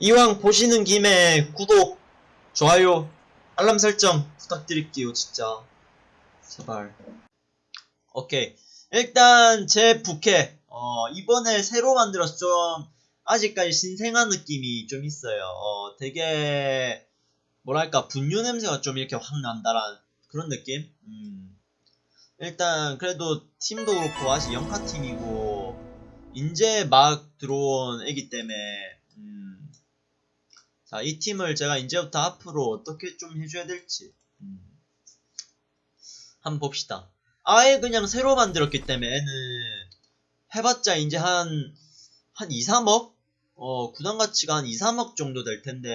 이왕 보시는 김에 구독, 좋아요, 알람 설정 부탁드릴게요, 진짜. 제발. 오케이. 일단 제 부캐 어, 이번에 새로 만들어서 좀 아직까지 신생한 느낌이 좀 있어요. 어, 되게 뭐랄까 분유 냄새가 좀 이렇게 확 난다란 그런 느낌. 음. 일단 그래도 팀도 그렇고 아직 영카 팀이고 이제 막 들어온 애기 때문에 음. 자, 이 팀을 제가 이제부터 앞으로 어떻게 좀 해줘야 될지 음. 한번 봅시다. 아예 그냥 새로 만들었기 때문에 애는 해봤자 이제 한, 한 2, 3억? 어, 구단 가치가 한 2, 3억 정도 될 텐데,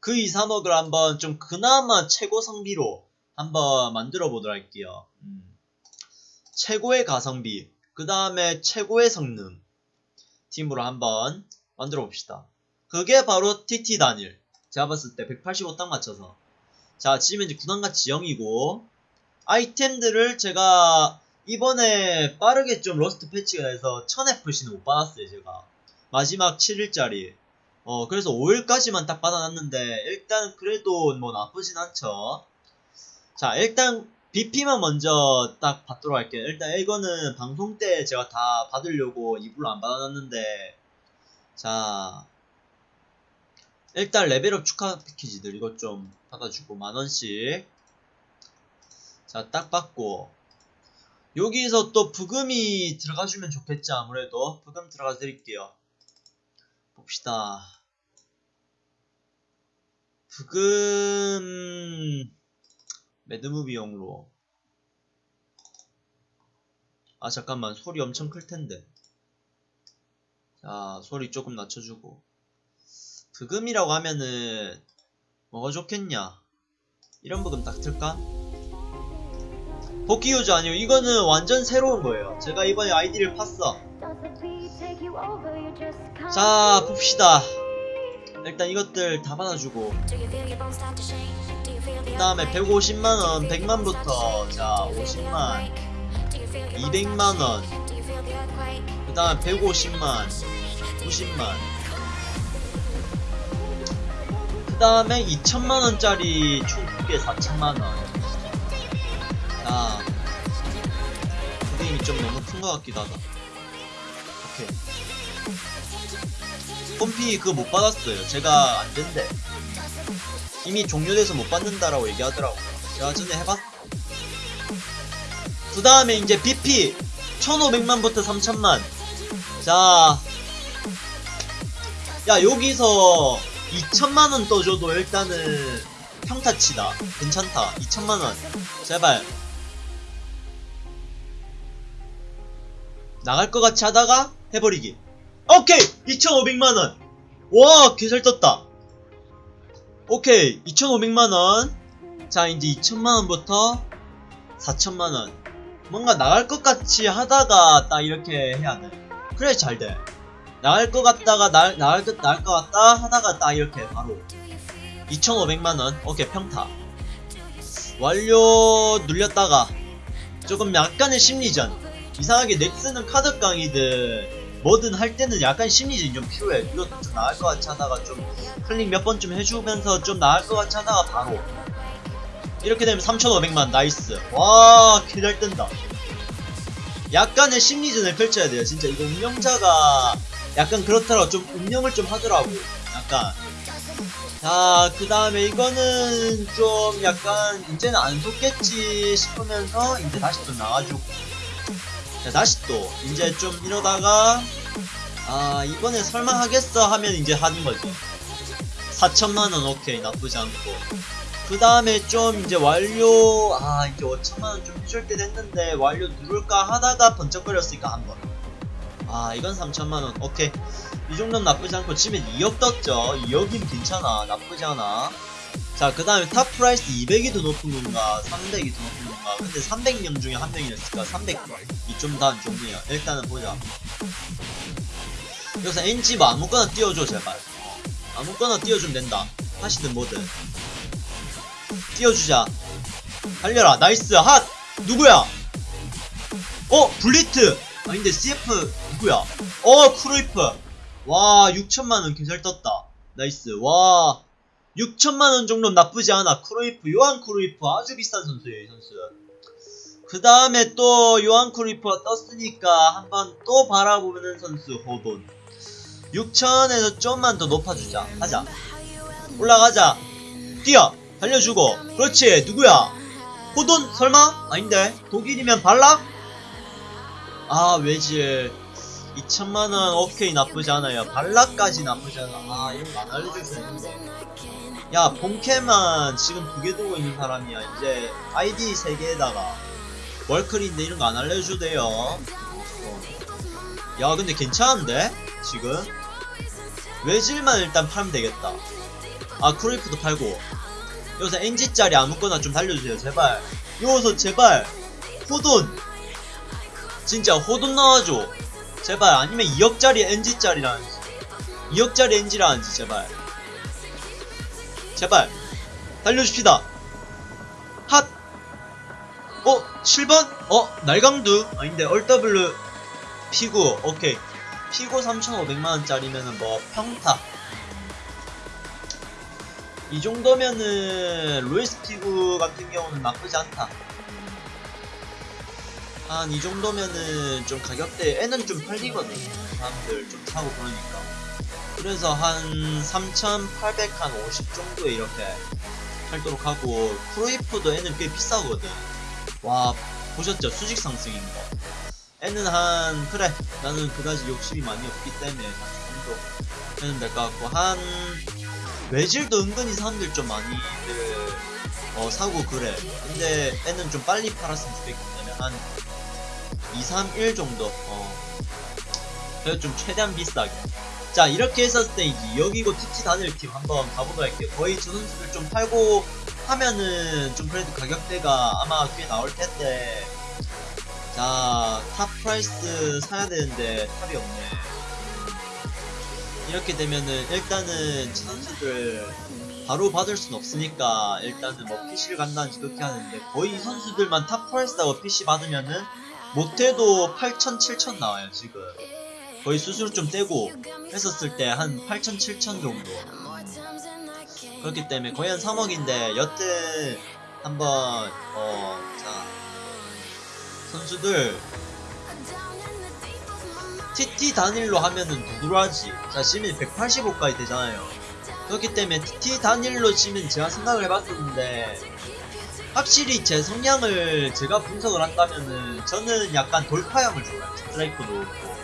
그 2, 3억을 한번 좀 그나마 최고 성비로 한번 만들어 보도록 할게요. 음. 최고의 가성비, 그 다음에 최고의 성능 팀으로 한번 만들어 봅시다. 그게 바로 TT 단일. 제가 봤을 때 185 딱 맞춰서. 자, 지금 이제 가치 0이고, 아이템들을 제가 이번에 빠르게 좀 로스터 패치가 돼서 1000FC는 못 받았어요 제가 마지막 7일짜리 어 그래서 5일까지만 딱 받아놨는데 일단 그래도 뭐 나쁘진 않죠 자 일단 BP만 먼저 딱 받도록 할게요 일단 이거는 방송 때 제가 다 받으려고 이불로 안 받아놨는데 자 일단 레벨업 축하 패키지들 이것 좀 받아주고 만원씩. 자, 딱 받고. 여기서 또 부금이 들어가주면 좋겠지 아무래도. 부금 들어가 드릴게요. 봅시다. 브금 mad movie용으로. 아 잠깐만. 소리 엄청 클텐데. 자 소리 조금 낮춰주고 브금이라고 하면은 뭐가 좋겠냐? 이런 브금 딱 틀까? 복귀 유저 아니요. 이거는 완전 새로운 거예요. 제가 이번에 아이디를 팠어. 자 봅시다. 일단 이것들 다 받아주고. 그 다음에 150만원 100만부터. 자 50만. 200만원. 그 다음 150만 90만 그 다음에 2천만원짜리 총 2개 4천만원 자, 그림이 좀 너무 큰 것 같기도 하다. 오케이. pom피 그거 못 받았어요. 제가 안 된대. 이미 종료돼서 못 받는다라고 얘기하더라고요. 제가 전에 해봤. 그 다음에 이제 BP 1500만부터 3000만. 자, 야 여기서 2천만원 떠줘도 일단은 평타치다. 괜찮다. 2천만원. 제발. 나갈 것 같이 하다가 해버리기. 오케이! 2,500만원! 와, 개잘 떴다. 오케이, 2,500만원. 자, 이제 2천만원부터 4천만원. 뭔가 나갈 것 같이 하다가 딱 이렇게 해야 돼. 그래, 잘 돼. 나갈 것 같다가, 나, 나갈, 것, 나갈 것 같다 하다가 딱 이렇게 바로. 2,500만원. 오케이, 평타. 완료 눌렸다가 조금 약간의 심리전. 이상하게 넥슨은 카드 강이든 뭐든 할 때는 약간 심리전이 좀 필요해. 이것도 좀 나을 것 같이 하다가 좀 클릭 몇 번 좀 해주면서 좀 나을 것 같이 하다가 바로. 이렇게 되면 3,500만 nice. 와, 개잘 뜬다. 약간의 심리전을 펼쳐야 돼요. 진짜 이거 운영자가 약간 그렇더라고. 좀 운영을 좀 하더라고. 약간. 자, 그 다음에 이거는 좀 약간 이제는 안 속겠지 싶으면서 이제 다시 또 나와주고. 자, 다시 또 이제 좀 이러다가 아 이번에 설마 하겠어 하면 이제 하는 거죠 4천만원 오케이 나쁘지 않고 그 다음에 좀 이제 완료 아 이제 5천만원 좀때 됐는데 완료 누를까 하다가 번쩍거렸으니까 한번 아 이건 3천만원 오케이 이 정도는 나쁘지 않고 지금 2억 떴죠 2억이면 괜찮아 나쁘지 않아 자, 그 다음에 top price 200이 더 높은 건가, 300이 더 높은 건가. 근데 300명 중에 한 명이었으니까 300 이 좀더안 좋네요. 일단은 보자. 여기서 NG 뭐 아무거나 띄워줘, 제발. 아무거나 띄워주면 된다. 하시든 뭐든. 띄워주자. 달려라, nice, 핫! 누구야? 어, 굴리트! 아닌데 CF 누구야? 어, 크루이프! 와, 6천만원 개잘 떴다. nice. 와. 6천만원 정도 나쁘지 않아. 크루이프, 요한 크루이프 아주 비싼 선수예요, 이 선수. 그 다음에 또 요한 크루이프가 떴으니까 한번 또 바라보는 선수, 호돈. 6천에서 좀만 더 높아주자. 하자. 올라가자. 뛰어. 달려주고. 그렇지. 누구야? 호돈? 설마? 아닌데. 독일이면 발락? 아, 외질. 2천만원 오케이 나쁘지 않아요. 발락까지 나쁘지 않아. 아, 이런 거 안 알려줄 수 있는데. 야, 본캐만 지금 두 개 두고 있는 사람이야. 이제 아이디 세 개에다가 월클인데 이런 거 안 알려줘도돼요. 어. 야, 근데 괜찮은데? 지금? 외질만 일단 팔면 되겠다. 아, 크루이프도 팔고. 여기서 NG짜리 아무거나 좀 달려주세요. 제발. 여기서 제발. 호돈. 진짜 호돈 나와줘. 제발. 아니면 2억짜리 NG짜리라는지. 2억짜리 NG라는지, 제발. 제발. 달려줍시다. 핫! 어? 7번? 어? 날강두? 아닌데, 얼더블루 피구. 오케이. 피고 3,500만원짜리면은 뭐 평타 이 정도면은 루이스 피구 같은 경우는 나쁘지 않다 한 이 정도면은 좀 가격대 애는 좀 팔리거든 사람들 좀 사고 그러니까. 그래서 한 3,800, 한50 정도에 이렇게 팔도록 하고 크로이프도 애는 꽤 비싸거든. 와 보셨죠? 수직 상승인 거. 애는 한 그래 나는 그다지 욕심이 많이 없기 때문에 한 정도 해는 될것 같고 한 외질도 은근히 사람들 좀 많이들 어 사고 그래. 근데 애는 좀 빨리 팔았으면 좋겠기 때문에 한 2, 3, 1 정도. 어. 그래서 좀 최대한 비싸게. 자 이렇게 했었을 때 이제 여기고 TT 단일 팀 한번 가보도록 할게요. 거의 저 선수들 좀 팔고 하면은 좀 그래도 가격대가 아마 꽤 나올 텐데. 자, top price 사야 되는데 top이 없네. 이렇게 되면은 일단은 저 선수들 바로 받을 순 없으니까 일단은 뭐 PC를 간다는지 그렇게 하는데 거의 이 선수들만 top price하고 PC 받으면은 못해도 8천, 7천 나와요 지금. 거의 수수료 좀 떼고 했었을 때 한 8천, 7천 정도. 그렇기 때문에 거의 한 3억인데 여튼 한번 어 자. 선수들 TT 단일로 하면은 누구로 하지? 자 시민 185까지 되잖아요 그렇기 때문에 TT 단일로 치면 제가 생각을 해봤었는데 확실히 제 성향을 제가 분석을 한다면은 저는 약간 돌파형을 좋아해요. 스트라이크도 그렇고.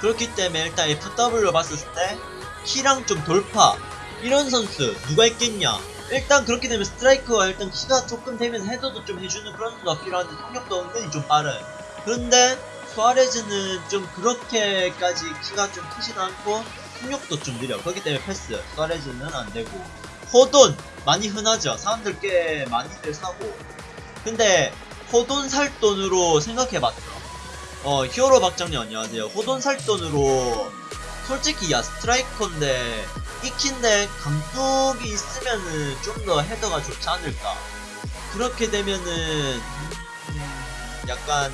그렇기 때문에 일단 FW로 봤을 때 키랑 좀 돌파. 이런 선수 누가 있겠냐? 일단 그렇게 되면 스트라이크가 일단 키가 조금 되면 헤더도 좀 해주는 그런 선수가 필요한데 속력도 은근히 좀 빠른. 그런데 수아레즈는 좀 그렇게까지 키가 좀 크지도 않고 속력도 좀 느려. 그렇기 때문에 패스. 수아레즈는 안되고. 호돈 많이 흔하죠. 사람들 꽤 많이들 사고. 근데 호돈 살 돈으로 생각해봤죠. 어 히어로 박장님 안녕하세요. 호돈 살 돈으로 솔직히 야 스트라이커인데 익힌데 감독이 있으면은 좀 더 헤더가 좋지 않을까? 그렇게 되면은 음, 약간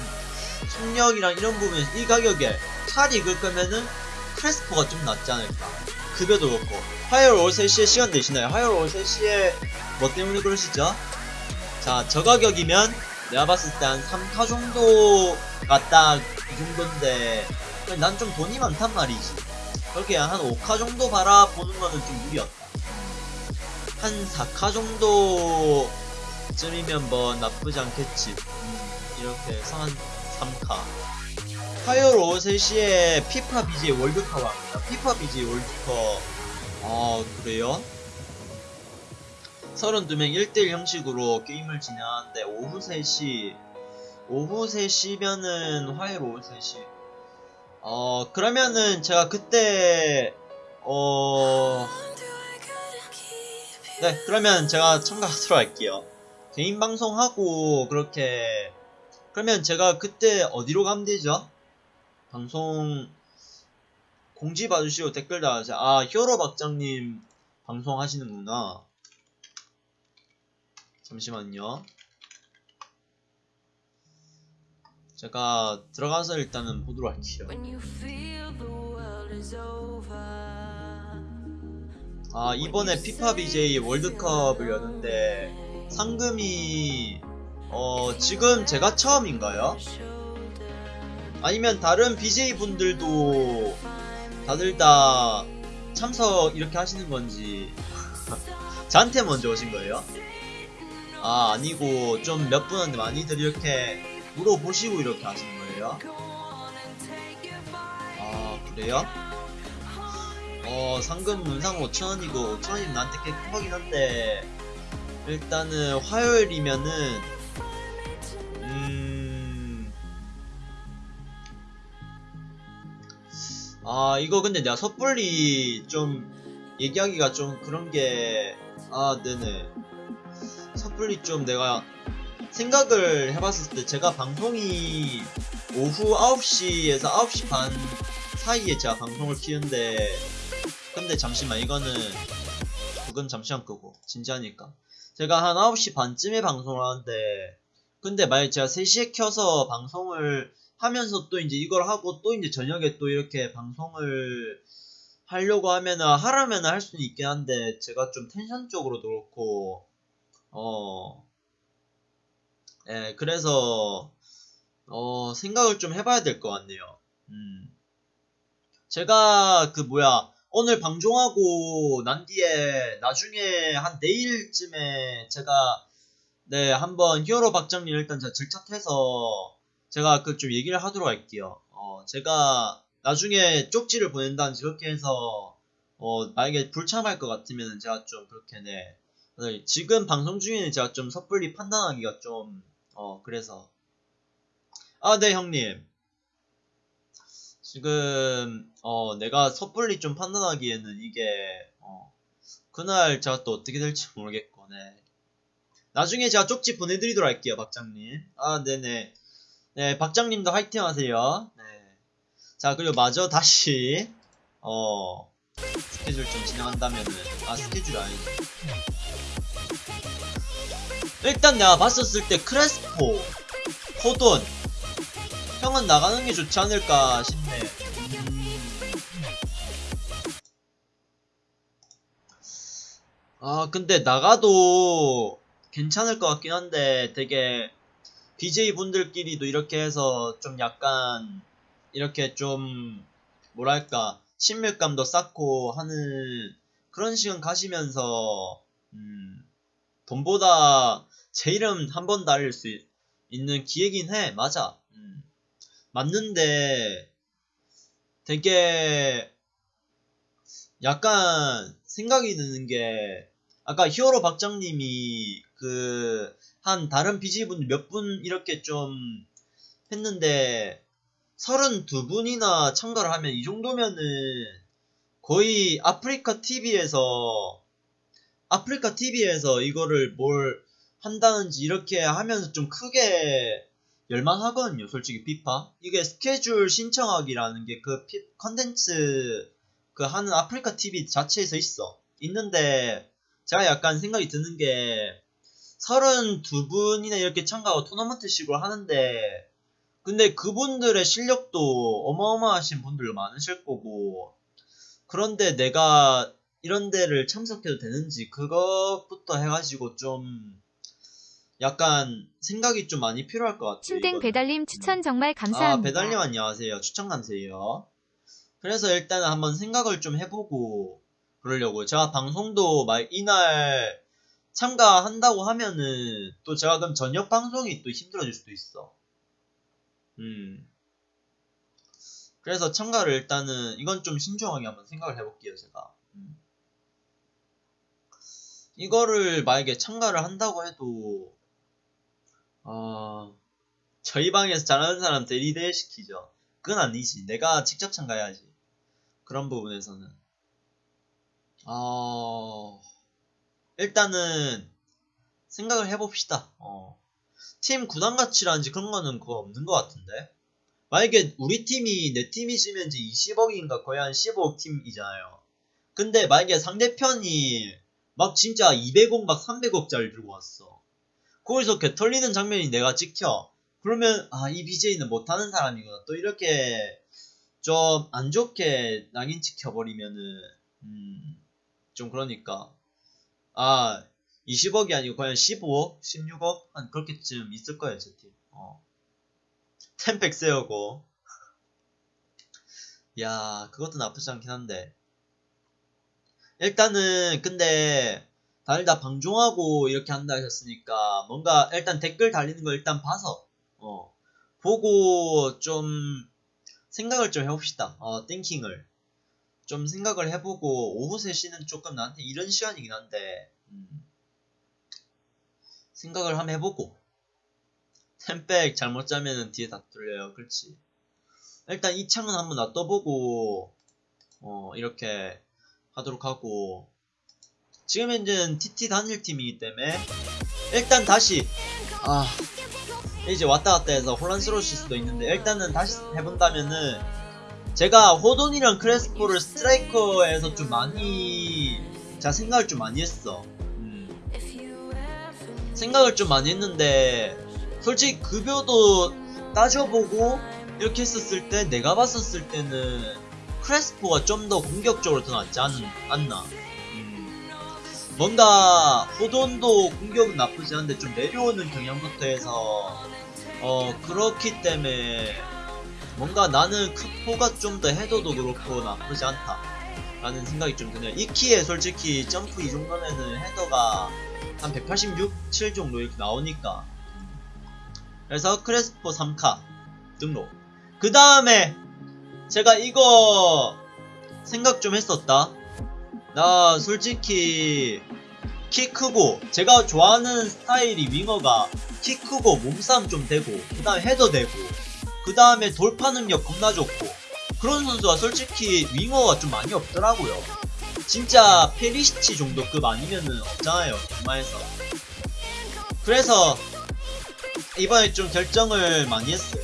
속력이랑 이런 부분에서 이 가격에 차를 익을 거면은 크레스포가 좀 낫지 않을까 급여도 그렇고 화요일 오후 3시에 시간 되시나요? 화요일 오후 3시에 뭐 때문에 그러시죠? 자 저 가격이면 내가 봤을 때 한 3카 정도가 딱 이 정도인데 난 좀 돈이 많단 말이지 그렇게 한 5카 정도 바라보는 거는 좀 무리였다. 한 4카 정도쯤이면 뭐 나쁘지 않겠지. 음, 이렇게 해서 한 3카. 화요일 오후 3시에 피파 BJ 월드컵 합니다. 피파 BJ 월드컵. 아, 그래요? 32명 1대1 형식으로 게임을 진행하는데 오후 3시 오후 3시면은 화요일 오후 3시 어 그러면은 제가 그때 어... 네 그러면 제가 참가하도록 할게요 개인 방송하고 그렇게 그러면 제가 그때 어디로 가면 되죠? 방송 공지 봐주시고 댓글 달아주세요. 아 히어로 박장님 방송 하시는구나. 잠시만요. 제가 들어가서 일단은 보도록 할게요. 아 이번에 피파 BJ 월드컵을 여는데 상금이 어 지금 제가 처음인가요? 아니면 다른 BJ 분들도 다들 다 참석 이렇게 하시는 건지 저한테 먼저 오신 거예요? 아 아니고 좀 몇 분한테 많이들 이렇게 물어보시고 이렇게 하시는 거예요? 아 그래요? 어 상금 문상 5천원이고 5천원이면 나한테 꽤큰 거긴 한데 일단은 화요일이면은 음... 아 이거 근데 내가 섣불리 좀 얘기하기가 좀 그런 게 아 네네. 섣불리 좀 내가 생각을 해봤을 때 제가 방송이 오후 9시에서 9시 반 사이에 제가 방송을 키는데 근데 잠시만 이거는 그건 잠시만 끄고 진지하니까. 제가 한 9시 반쯤에 방송을 하는데 근데 만약 제가 3시에 켜서 방송을 하면서 또 이제 이걸 하고 또 이제 저녁에 또 이렇게 방송을 하려고 하면은 하라면 할 수는 있긴 한데 제가 좀 텐션 쪽으로도 그렇고 어 예, 그래서 어 생각을 좀 해봐야 될 것 같네요. 음. 제가 그 뭐야 오늘 방송하고 난 뒤에 나중에 한 내일쯤에 제가 네 한번 히어로 박정님 일단 제가 질착해서 제가 그좀 얘기를 하도록 할게요. 어 제가 나중에 쪽지를 보낸다든지 그렇게 해서 어 만약에 불참할 것 같으면 제가 좀 그렇게 네. 네, 지금 방송 중에는 제가 좀 섣불리 판단하기가 좀 어 그래서. 아 네 형님. 지금 어 내가 섣불리 좀 판단하기에는 이게 어 그날 제가 또 어떻게 될지 모르겠고 네. 나중에 제가 쪽지 보내드리도록 할게요 박장님. 아 네네 네 박장님도 화이팅 하세요. 네 자 그리고 마저 다시 어 스케줄 좀 진행한다면은 아 스케줄 아니지. 일단 내가 봤었을 때 크레스포 포돈 형은 나가는 게 좋지 않을까 싶네. 음. 아 근데 나가도 괜찮을 것 같긴 한데 되게 BJ 분들끼리도 이렇게 해서 좀 약간 이렇게 좀 뭐랄까 친밀감도 쌓고 하는 그런 시간 가시면서 음, 돈보다 제 이름 한번 달릴 수 있- 있는 기회긴 해 맞아 음. 맞는데 되게 약간 생각이 드는 게 아까 히어로 박장님이 그 한 다른 BJ분 몇 분 이렇게 좀 했는데 32분이나 참가를 하면 이 정도면은 거의 아프리카 TV에서 아프리카 TV에서 이거를 뭘 한다는지 이렇게 하면서 좀 크게 열만하거든요 솔직히 피파. 이게 스케줄 신청하기라는 게 그 컨텐츠 그 하는 아프리카 TV 자체에서 있어. 있는데 제가 약간 생각이 드는 게 32분이나 이렇게 참가하고 토너먼트식으로 하는데 근데 그분들의 실력도 어마어마하신 분들 많으실 거고 그런데 내가 이런 데를 참석해도 되는지 그것부터 해가지고 좀 약간 생각이 좀 많이 필요할 것 같아요. 이거는. 배달님 추천 정말 아, 감사합니다. 배달님 안녕하세요. 추천 감사해요. 그래서 일단은 한번 생각을 좀 해보고 그러려고. 제가 방송도 막 이날 참가한다고 하면은 또 제가 그럼 저녁 방송이 또 힘들어질 수도 있어. 음. 그래서 참가를 일단은 이건 좀 신중하게 한번 생각을 해볼게요, 제가. 음. 이거를 만약에 참가를 한다고 해도 어, 저희 방에서 잘하는 사람 대리대 시키죠. 그건 아니지. 내가 직접 참가해야지. 그런 부분에서는. 어, 일단은 생각을 해봅시다. 어. 팀 구단 가치라든지 그런 거는 그거 없는 것 같은데. 만약에 우리 팀이 내 팀이 지면 이제 20억인가 거의 한 15억 팀이잖아요. 근데 만약에 상대편이 막 진짜 200억 막 300억짜리 들고 왔어. 거기서 개 털리는 장면이 내가 찍혀. 그러면 아 이 BJ는 못하는 사람이구나. 또 이렇게 좀 안 좋게 낙인 찍혀버리면은 음, 좀 그러니까 아 20억이 아니고 그냥 15억, 16억? 한 그렇게쯤 있을 거예요 제 팀. 어. 템팩 세우고. 야 그것도 나쁘지 않긴 한데. 일단은 근데 다들 다 방종하고 이렇게 한다 하셨으니까 뭔가 일단 댓글 달리는 거 일단 봐서 어 보고 좀 생각을 좀 해봅시다. 어 띵킹을 좀 생각을 해보고 오후 3시는 조금 나한테 이런 시간이긴 한데 음, 생각을 한번 해보고. 템백 잘못 짜면은 뒤에 다 뚫려요. 그렇지. 일단 이 창은 한번 놔둬보고 어 이렇게 하도록 하고. 지금 현재는 TT 단일 팀이기 때문에 일단 다시 아 이제 왔다 갔다 해서 혼란스러우실 수도 있는데 일단은 다시 해본다면은 제가 호돈이랑 크레스포를 스트라이커에서 좀 많이 제가 생각을 좀 많이 했어 음. 생각을 좀 많이 했는데 솔직히 급여도 따져보고 이렇게 했었을 때 내가 봤었을 때는 크레스포가 좀 더 공격적으로 더 낫지 않, 않나 음. 뭔가 호돈도 공격은 나쁘지 않은데 좀 내려오는 경향부터 해서 어 그렇기 때문에 뭔가 나는 크포가 좀 더 해도도 그렇고 나쁘지 않다. 라는 생각이 좀 드네요. 이 키에 솔직히 점프 이 정도면은 헤더가 한 186, 7 정도 이렇게 나오니까. 그래서 크레스포 3카 등록. 그 다음에 제가 이거 생각 좀 했었다. 나 솔직히 키 크고 제가 좋아하는 스타일이 윙어가 키 크고 몸싸움 좀 되고 그 다음에 헤더 되고 그 다음에 돌파 능력 겁나 좋고 그런 선수가 솔직히 윙어가 좀 많이 없더라고요. 진짜 페리시치 정도급 아니면은 없잖아요 정말에서. 그래서 이번에 좀 결정을 많이 했어요.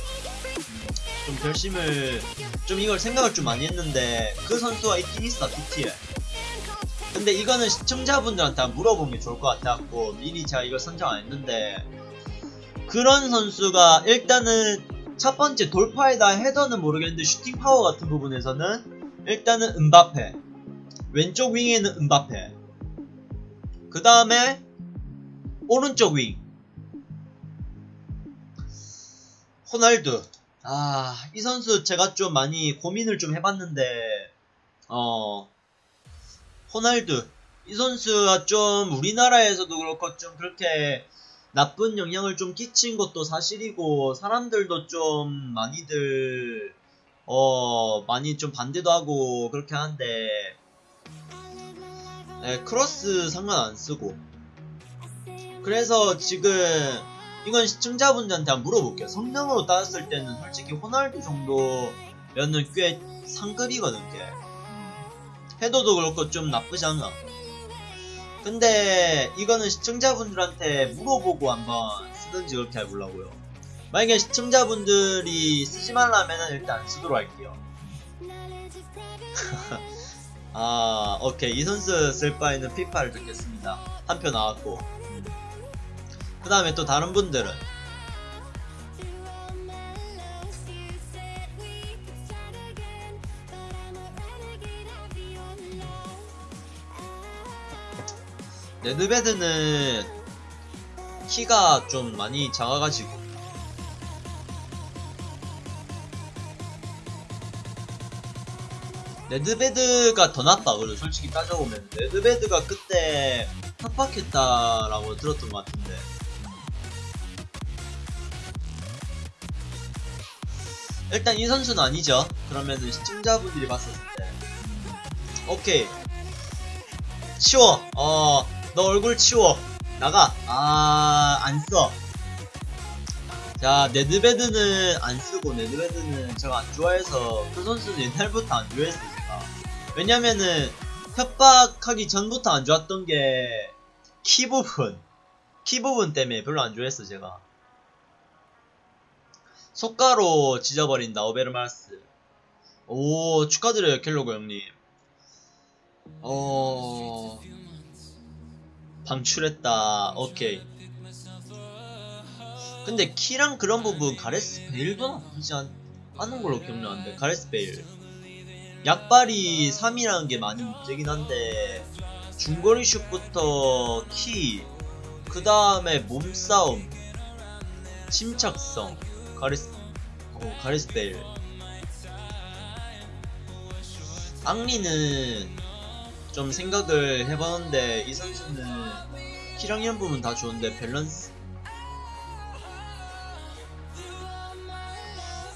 음, 좀 결심을 좀 이걸 생각을 좀 많이 했는데 그 선수가 있긴 있어 DT에. 근데 이거는 시청자분들한테 물어보면 좋을 것 같아갖고 미리 제가 이걸 선정 안 했는데 그런 선수가 일단은 첫 번째 돌파에다 헤더는 모르겠는데 슈팅 파워 같은 부분에서는 일단은 은바페. 왼쪽 윙에는 은바페. 그 다음에 오른쪽 윙. 호날두. 아 이 선수 제가 좀 많이 고민을 좀 해봤는데 어 호날두. 이 선수가 좀 우리나라에서도 그렇고 좀 그렇게 나쁜 영향을 좀 끼친 것도 사실이고 사람들도 좀 많이들 어 많이 좀 반대도 하고 그렇게 하는데 네, 크로스 상관 안 쓰고. 그래서 지금 이건 시청자분들한테 한번 물어볼게요. 성능으로 따졌을 때는 솔직히 호날두 정도면은 꽤 상급이거든 요 헤더도 그렇고 좀 나쁘지 않아 근데 이거는 시청자분들한테 물어보고 한번 쓰든지 그렇게 해보려고요. 만약에 시청자분들이 쓰지 말라면 일단 안 쓰도록 할게요. 아 오케이. 이 선수 쓸 바에는 피파를 듣겠습니다. 한 표 나왔고. 음. 그 다음에 또 다른 분들은 레드베드는 키가 좀 많이 작아가지고. 네드베드가 더 낫다 그래 솔직히 따져보면. 네드베드가 그때 협박했다라고 들었던 것 같은데. 일단 이 선수는 아니죠. 그러면은 시청자분들이 봤었을 때. 오케이. 치워. 어 너 얼굴 치워. 나가. 아 안써. 자 네드베드는 안쓰고 네드베드는 제가 안 좋아해서 그 선수는 옛날부터 안 좋아했어요 제가 왜냐면은 협박하기 전부터 안 좋았던 게 키 부분. 키 부분 때문에 별로 안 좋아했어 제가. 속가로 지져버린다 오베르마스. 오 축하드려요 켈로그 형님. 어 방출했다. 오케이. 근데 키랑 그런 부분 가레스 베일도 나쁘지 않, 않은 걸로 기억나는데 가레스 베일. 약발이 3이라는 게 많이 문제긴 한데 중거리 슛부터 키, 그 다음에 몸싸움, 침착성, 가리스, 어, 가리스 베일. 앙리는 좀 생각을 해봤는데 이 선수는 이런 부분 다 좋은데 밸런스?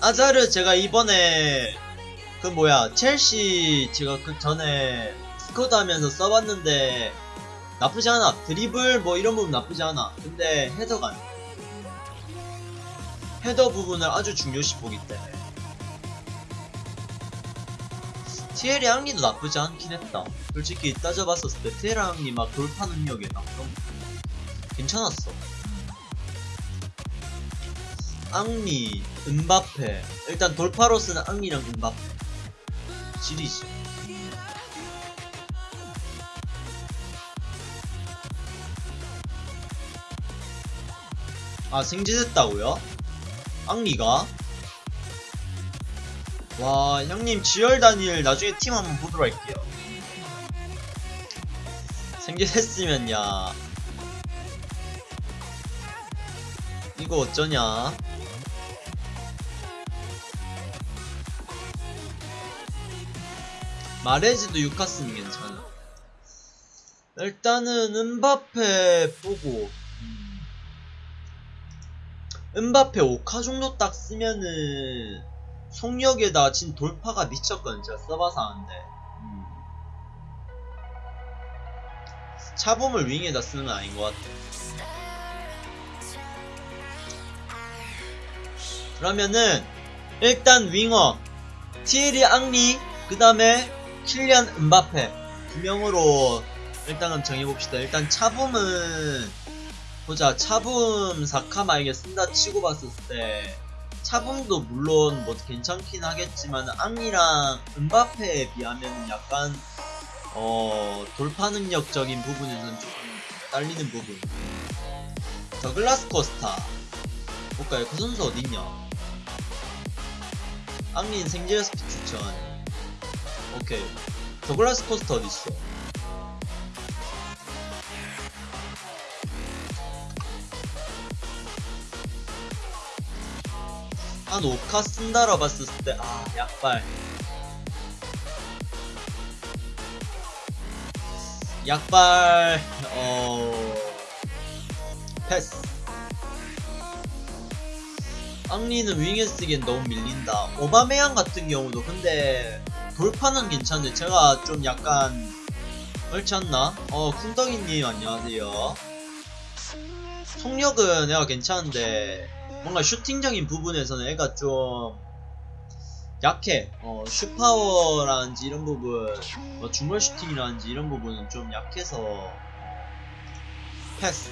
아자르 제가 이번에 그 뭐야 첼시 제가 그 전에 스쿼드 하면서 써봤는데 나쁘지 않아. 드리블 뭐 이런 부분 나쁘지 않아. 근데 헤더가. 헤더 부분을 아주 중요시 보기 때문에 티에리 앙리도 나쁘지 않긴 했다. 솔직히 따져봤었을 때 티에리 앙리 막 돌파 그런 거 괜찮았어. 앙리, 은바페. 일단 돌파로스는 앙리랑 은바페. 지리지 아 생지됐다고요? 앙리가? 와 형님 지열 단일 나중에 팀 한번 보도록 할게요. 생지됐으면 야. 이거 어쩌냐? 마레즈도 유카스는 괜찮아. 일단은 은바페 보고 음. 은바페 5카 정도 딱 쓰면은 속력에다 진 돌파가 미쳤거든 제가 써봐서 아는데. 음. 차범을 윙에다 쓰는 건 아닌 것 같아. 그러면은 일단 윙어 티에리 앙리 그 다음에 킬리안 은바페. 두 명으로 일단은 정해봅시다. 일단 차붐은 보자. 차붐 사카마에게 쓴다 치고 봤을 때 차붐도 물론 뭐 괜찮긴 하겠지만 앙리랑 은바페에 비하면 약간 어 돌파 능력적인 부분에서는 조금 딸리는 부분. 더글라스 코스타. 볼까요? 그 선수 어딨냐? 앙린 생제 스피 추천. 오케이. 더글라스 코스타 어딨어 한 5카 쓴다라 봤을 때, 아, 약발. 약발, 어, 패스. 앙리는 윙에 쓰기엔 너무 밀린다. 오바메양 같은 경우도 근데 돌파는 괜찮은데 제가 좀 약간 그렇지 않나? 어, 쿵덩이님 안녕하세요. 속력은 애가 괜찮은데 뭔가 슈팅적인 부분에서는 애가 좀 약해. 어, 슈파워라든지 이런 부분, 뭐 중거리 슈팅이라든지 이런 부분은 좀 약해서 패스.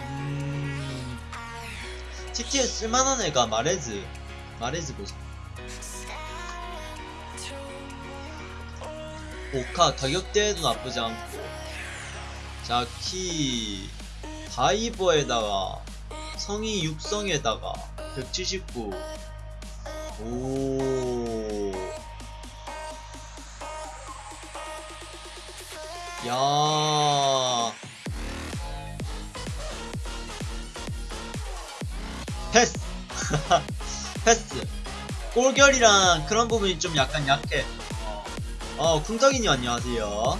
음, TT에 쓸만한 애가 마레즈, 마레즈 보자. 오카 가격대도 나쁘지 않고 자키 다이버에다가 성이 육성에다가 179 오. 야. 패스. 패스. 골결이랑 그런 부분이 좀 약간 약해. 어, 어 쿵떡이님 안녕하세요.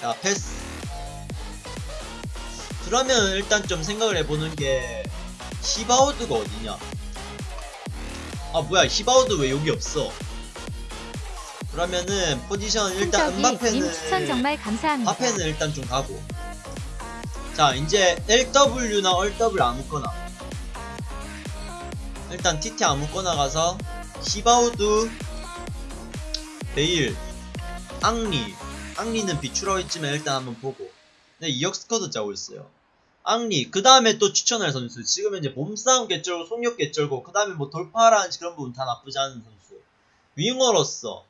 자, 패스. 그러면 일단 좀 생각을 해보는 게 히바우드가 어디냐? 아 뭐야 히바우드 왜 여기 없어? 그러면은 포지션 일단 님 추천 정말 감사합니다. 바페는 일단 좀 가고. 자 이제 LW나 RW 아무거나. 일단 TT 아무거나 가서 히바우드 베일 앙리. 앙리는 비추라고 했지만 일단 한번 보고. 네 2억 스쿼드 짜고 있어요 앙리 그 다음에 또 추천할 선수 지금 현재 몸싸움 개쩔고 속력 개쩔고 그 다음에 뭐 돌파라는 그런 부분 다 나쁘지 않은 선수 윙어로서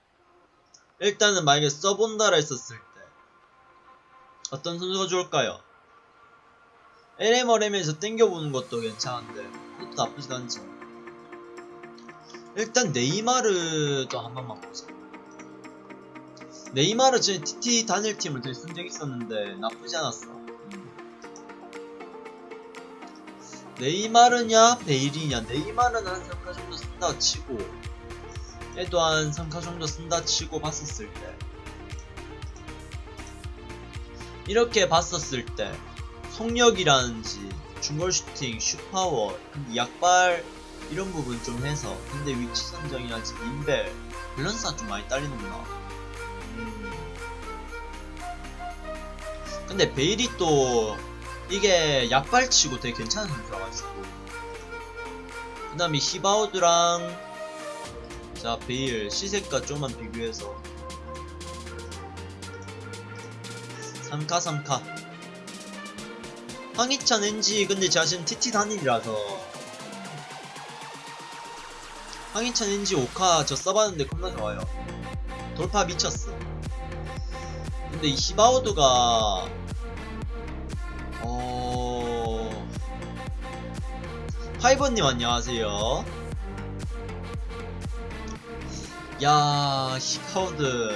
일단은 만약에 써본다라 했었을 때 어떤 선수가 좋을까요? LMRM에서 땡겨보는 것도 괜찮은데 그것도 나쁘지 않지 일단 네이마르도 한 번만 보자 네이마르 전에 TT 단일 팀을 되게 쓴적 있었는데 나쁘지 않았어. 네이마르냐 베일이냐. 네이마르는 한 3카 정도 쓴다 치고 얘도 한 3카 정도 쓴다 치고 봤었을 때. 이렇게 봤었을 때 속력이라든지 중거리 슈팅, 슛파워, 근데 약발 이런 부분 좀 해서 근데 위치 선정이라든지 인벨 밸런스가 좀 많이 딸리는구나. 음. 근데 베일이 또 이게 약발치고 되게 괜찮은 선수라가지고. 그 다음에 히바우드랑 자 베일 시색과 좀만 비교해서. 3카 3카. 황희찬 NG 근데 제가 지금 TT 단일이라서. 황희찬 NG 5카 저 써봤는데 겁나 좋아요. 돌파 미쳤어. 근데 이 히바우드가 파이버님 안녕하세요. 야 히바우드.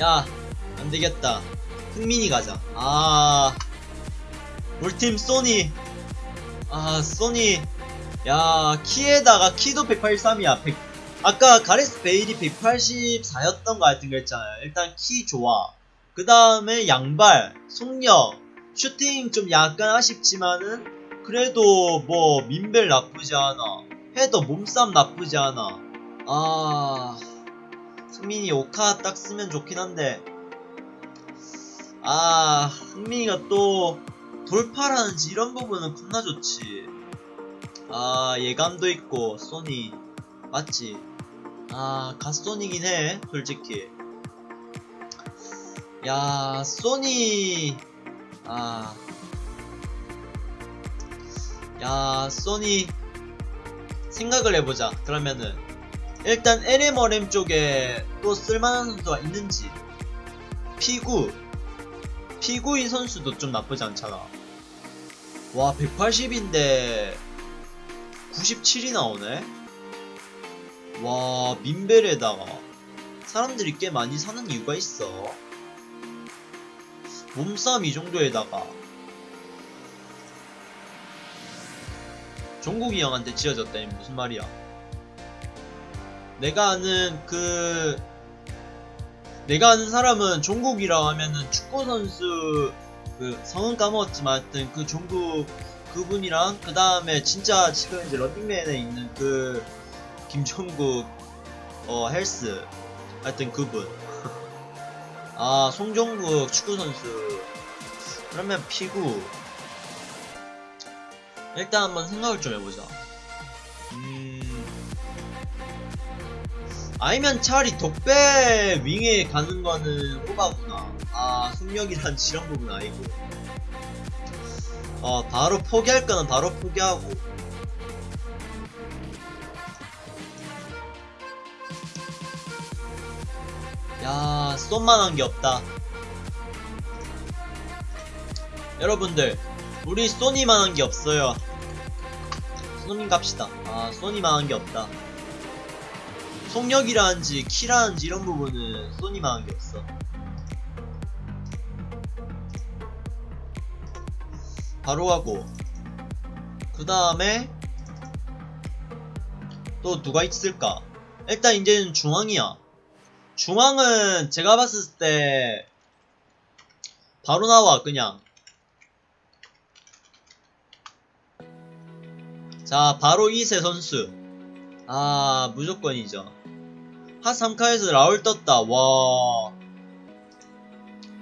야 안되겠다. 흥민이 가자. 아 울팀 소니. 아 소니. 야 키에다가 키도 183이야. 100, 아까 가레스 베일이 184였던 거 같은 거 했잖아요. 일단 키 좋아. 그 다음에 양발 속력 슈팅 좀 약간 아쉽지만은 그래도 뭐 민벨 나쁘지 않아. 헤더 몸싸움 나쁘지 않아. 아 승민이 오카 딱 쓰면 좋긴 한데. 아 흥민이가 또 돌파라는지 이런 부분은 겁나 좋지. 아 예감도 있고 소니. 맞지? 아 갓소니긴 해 솔직히. 야 소니 아 야, 소니 생각을 해보자. 그러면은 일단 LMRM 쪽에 또 쓸만한 선수가 있는지 피구 피구인 선수도 좀 나쁘지 않잖아. 와 180인데 97이 나오네. 와 민벨에다가 사람들이 꽤 많이 사는 이유가 있어. 몸싸움 이 정도에다가 종국이 형한테 지어졌다니 무슨 말이야. 내가 아는 그 내가 아는 사람은 종국이라고 하면은 축구선수 그 성은 까먹었지만 하여튼 그 종국 그분이랑 그 다음에 진짜 지금 이제 런닝맨에 있는 그 김종국 어 헬스 하여튼 그분 아 송종국 축구선수 그러면 피구 일단 한번 생각을 좀 해보자. 음... 아니면 차라리 독배 윙에 가는 거는 호바구나. 아, 속력이란 지런 부분 아니고. 어, 바로 포기할 거는 바로 포기하고. 야, 쏜만한 게 없다. 여러분들, 우리 소니만한 게 없어요. 소니 갑시다. 아 소니만한 게 없다. 속력이라는지 키라는지 이런 부분은 소니만한 게 없어. 바로 가고 그 다음에 또 누가 있을까? 일단 이제는 중앙이야. 중앙은 제가 봤을 때 바로 나와 그냥. 자 바로 이세 선수. 아 무조건이죠. 하 3카에서 라울 떴다. 와.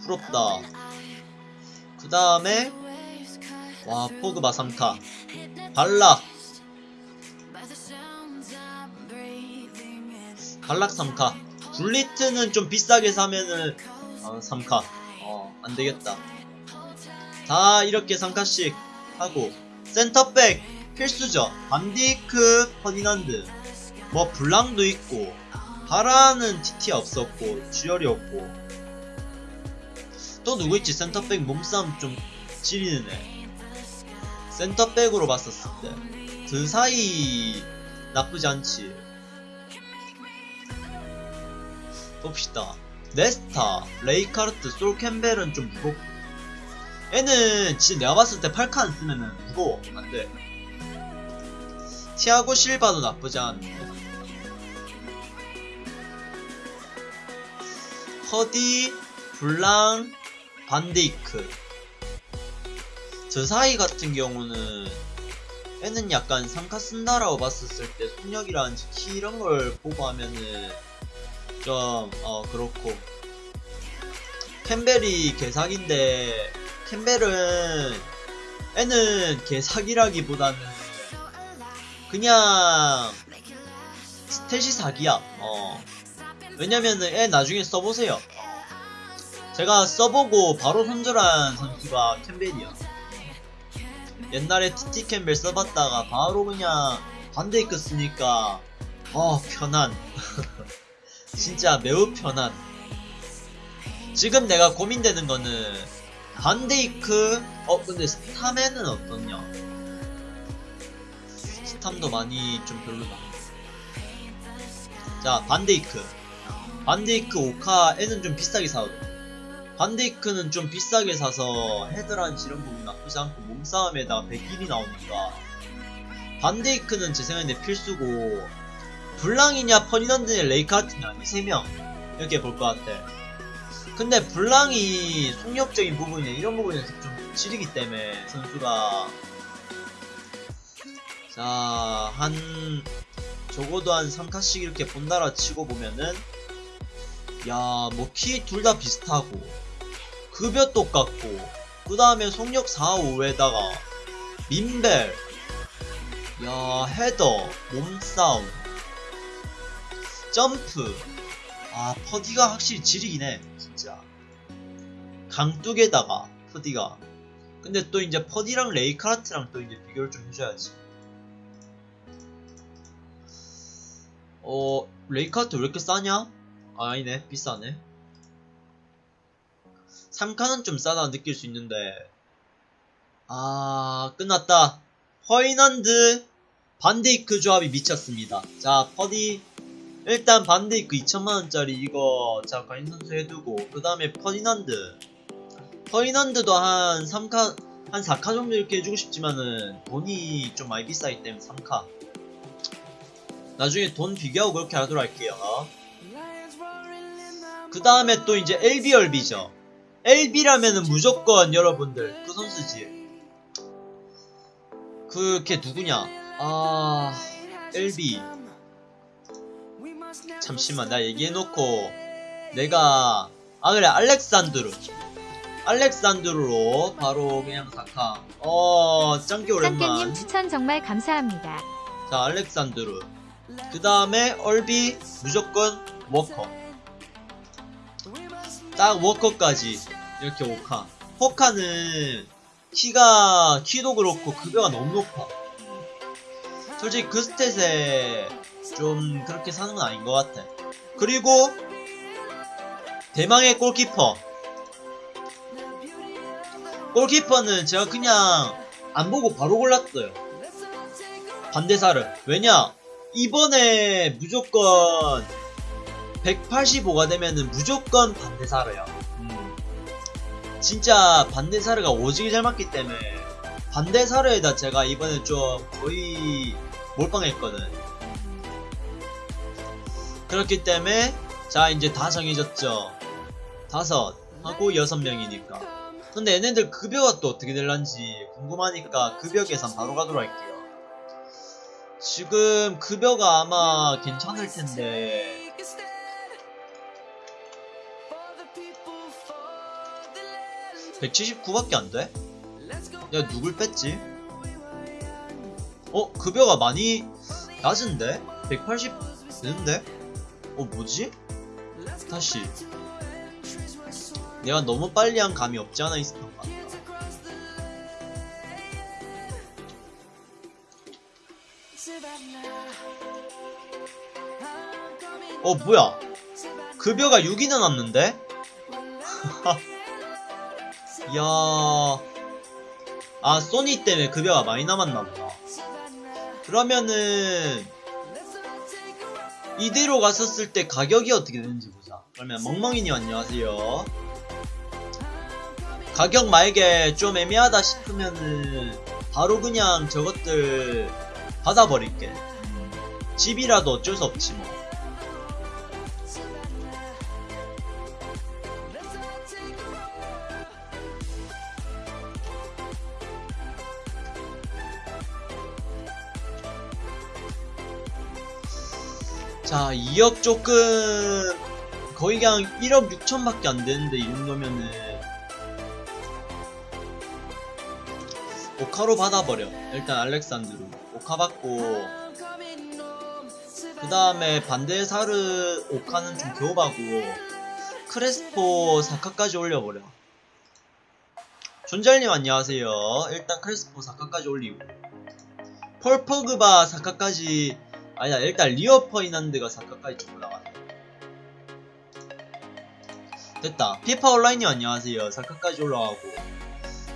부럽다. 그 다음에 와 포그바 3카. 발락. 발락 3카 굴리트는 좀 비싸게 사면은 어, 3카 어 안되겠다 다 이렇게 3카씩 하고 센터백 필수죠. 반디크, 퍼디난드, 뭐 블랑도 있고 바란은 TT 없었고 주열이 없고 또 누구 있지? 센터백 몸싸움 좀 지리는 애. 센터백으로 봤었을 때 그 사이 나쁘지 않지. 봅시다. 네스타, 레이카르트, 솔 캠벨은 좀 무겁고. 얘는 진짜 내가 봤을 때 8카 쓰면은 무거워. 안돼. 티아고 실바도 나쁘지 않은데. 허디, 블랑, 반데이크. 저 사이 같은 경우는 얘는 약간 3카 쓴다라고 봤었을 때 속력이라든지 키 이런 걸 보고 하면은 좀 어 그렇고. 캠벨이 개사기인데 캠벨은 애는 개사기라기보다는 그냥 스탯이 사기야. 어. 왜냐면은 애 나중에 써보세요. 제가 써보고 바로 손절한 선수가 캠벨이야. 옛날에 TT 캠벨 써봤다가 바로 그냥 반데이크 쓰니까 어 편한 진짜 매우 편한. 지금 내가 고민되는 거는 반데이크 어 근데 스타맨은 어떻냐? 스탐도 많이 좀 별로다. 자 반데이크. 반데이크 오카 애는 좀 비싸게 사거든. 반데이크는 좀 비싸게 사서 헤드란 이런 부분 나쁘지 않고 몸싸움에다가 100일이 나오니까 반데이크는 제 생각에 필수고 블랑이냐 퍼니던드냐 레이카트냐 이 3명 이렇게 볼 것 같아. 근데 블랑이 속력적인 부분이나 이런 부분에서 좀 지르기 때문에 선수가 자 한 적어도 한 3칸씩 이렇게 본다라 치고 보면은 야 뭐 키 둘 다 비슷하고 급여 똑같고 그 다음에 속력 4, 5에다가 민벨 야 헤더 몸싸움 점프. 아 퍼디가 확실히 지리긴 해 진짜. 강뚝에다가 퍼디가. 근데 또 이제 퍼디랑 레이카르트랑 또 이제 비교를 좀 해줘야지. 어 레이카르트 왜 이렇게 싸냐? 아, 아니네 비싸네. 3카는 좀 싸다 느낄 수 있는데. 아 끝났다. 퍼디난드 반데이크 조합이 미쳤습니다. 자 퍼디 일단 반데이크 2천만원짜리 이거 자 관심 선수 해두고 그 다음에 퍼디난드. 퍼디난드도 한 3카 한 4카 정도 이렇게 해주고 싶지만은 돈이 좀 많이 비싸기 때문에 3카. 나중에 돈 비교하고 그렇게 하도록 할게요. 그 다음에 또 이제 LBRB죠. LB라면은 무조건 여러분들 그 선수지. 그걔 누구냐? 아 LB 잠시만 나 얘기해놓고. 내가 아 그래 알렉산드루 알렉산드루로 바로 그냥 사카 어 짱기 오랜만. 쌍깨님 추천 정말 감사합니다. 자 알렉산드루 그 다음에 얼비 무조건 워커. 딱 워커까지 이렇게 오카. 호카는 키가 키도 그렇고 급여가 너무 높아. 솔직히 그 스탯에 좀 그렇게 사는 건 아닌 것 같아. 그리고 대망의 골키퍼. 골키퍼는 제가 그냥 안 보고 바로 골랐어요. 반대사를. 왜냐? 이번에 무조건 185가 되면은 무조건 반대사르야 음. 진짜 반대사르가 오지게 잘 맞기 때문에 반대사르에다 제가 이번에 좀 거의 몰빵했거든 그렇기 때문에 자 이제 다 정해졌죠 다섯 하고 여섯 명이니까 근데 얘네들 급여가 또 어떻게 될란지 궁금하니까 급여 계산 바로 가도록 할게요 지금 급여가 아마 괜찮을 텐데 179밖에 안 돼? 내가 누굴 뺐지? 어? 급여가 많이 낮은데? 180 되는데? 어 뭐지? 다시. 내가 너무 빨리 한 감이 없지 않아 있었던 것 같다 어 뭐야? 급여가 6이 나왔는데? 이야. 아 소니 때문에 급여가 많이 남았나보다. 그러면은 이대로 갔었을 때 가격이 어떻게 되는지 보자. 그러면 멍멍이님 안녕하세요. 가격 만약에 좀 애매하다 싶으면은 바로 그냥 저것들 받아버릴게. 음, 집이라도 어쩔 수 없지 뭐. 자, 2억 조금 거의 그냥 1억 6천밖에 안 되는데 이 정도면은 오카로 받아버려. 일단 알렉산드로 오카 받고 그 다음에 반데사르 오카는 좀 교업하고 크레스포 사카까지 올려버려. 존잘님 안녕하세요. 일단 크레스포 사카까지 올리고 폴 포그바 사카까지 아니다 일단 리오 퍼디난드가 사카까지 좀 올라가네. 됐다. 피파 온라인님 안녕하세요. 사카까지 올라가고.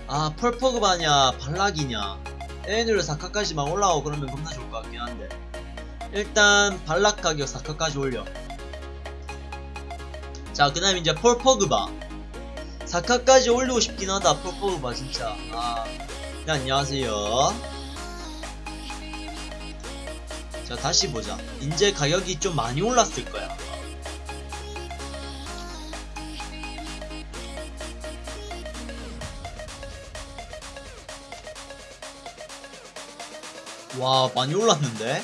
아 펄퍼그바냐 발락이냐. 얘네들 사카까지 만 올라가고 그러면 겁나 좋을 것 같긴 한데. 일단 발락 가격 사카까지 올려. 자그 다음 이제 펄퍼그바. 사카까지 올리고 싶긴 하다 펄퍼그바 진짜. 아 네, 안녕하세요 자 다시 보자. 이제 가격이 좀 많이 올랐을 거야. 와 많이 올랐는데?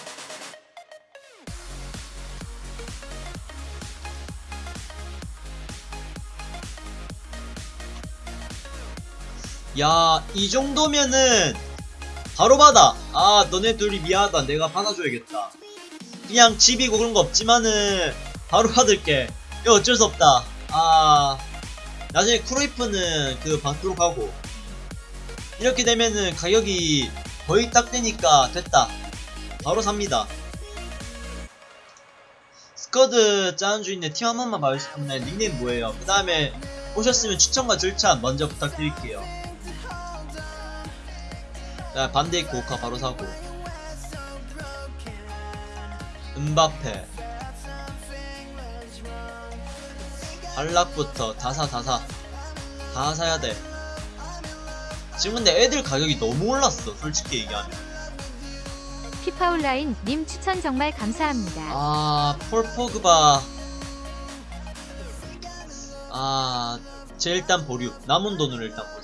야 이 정도면은 바로 받아. 아 너네 둘이 미안하다. 내가 받아줘야겠다. 그냥 집이고 그런 거 없지만은 바로 받을게. 이거 어쩔 수 없다. 아 나중에 크로이프는 그 받도록 하고. 이렇게 되면은 가격이 거의 딱 되니까 됐다. 바로 삽니다. 스쿼드 짜는 주인네 팀한 번만 봐주시면 닉네임 뭐예요? 그 다음에 오셨으면 추천과 절차 먼저 부탁드릴게요 자 반대 있고 오카 바로 사고. 은바페. 발락부터 다사 다사. 다 사야 돼. 지금 근데 애들 가격이 너무 올랐어 솔직히 얘기하면. 피파 온라인 님 추천 정말 감사합니다. 아 폴포그바. 아 제 일단 보류. 남은 돈으로 일단 보자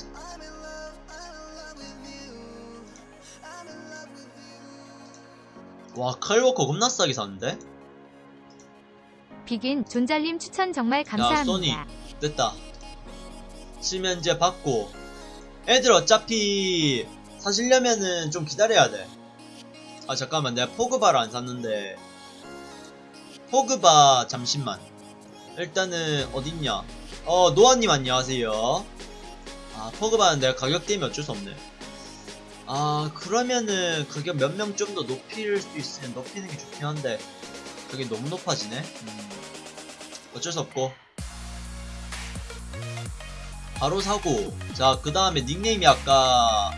와 칼워커 겁나 싸게 샀는데? 비긴 존잘님 추천 정말 감사합니다. 됐다. 치면 이제 받고. 애들 어차피 사시려면은 좀 기다려야 돼 아 잠깐만. 내가 포그바를 안 샀는데. 포그바 잠시만. 일단은 어딨냐? 어 노아님 안녕하세요. 아 포그바는 내가 가격 때문에 어쩔 수 없네 아 그러면은 가격 몇명 좀 더 높일 수 있으면 높이는 게 좋긴 한데 그게 너무 높아지네? 음, 어쩔 수 없고. 바로 사고. 자 그 다음에 닉네임이 아까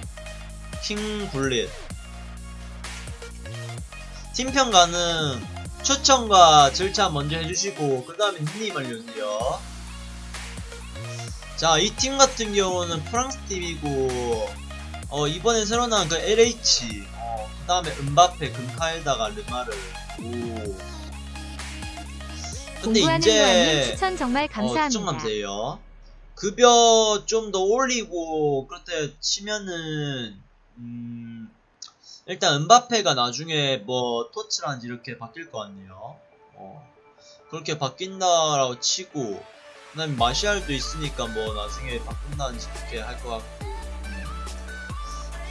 킹블릿 팀평가는 추천과 절차 먼저 해주시고 그 다음에 닉네임 알려주세요. 자 이 팀 같은 경우는 프랑스 팀이고 어 이번에 새로 나온 그 LH 어, 그 다음에 은바페 금카에다가 르마르 오 근데 이제 추천 정말 어, 감사합니다. 추천 감사해요. 급여 좀 더 올리고 그렇게 치면은 음 일단 은바페가 나중에 뭐 토치라든지 이렇게 바뀔 것 같네요. 어 그렇게 바뀐다라고 치고 그다음에 마시알도 있으니까 뭐 나중에 바꾼다든지 그렇게 할 것 같고 음.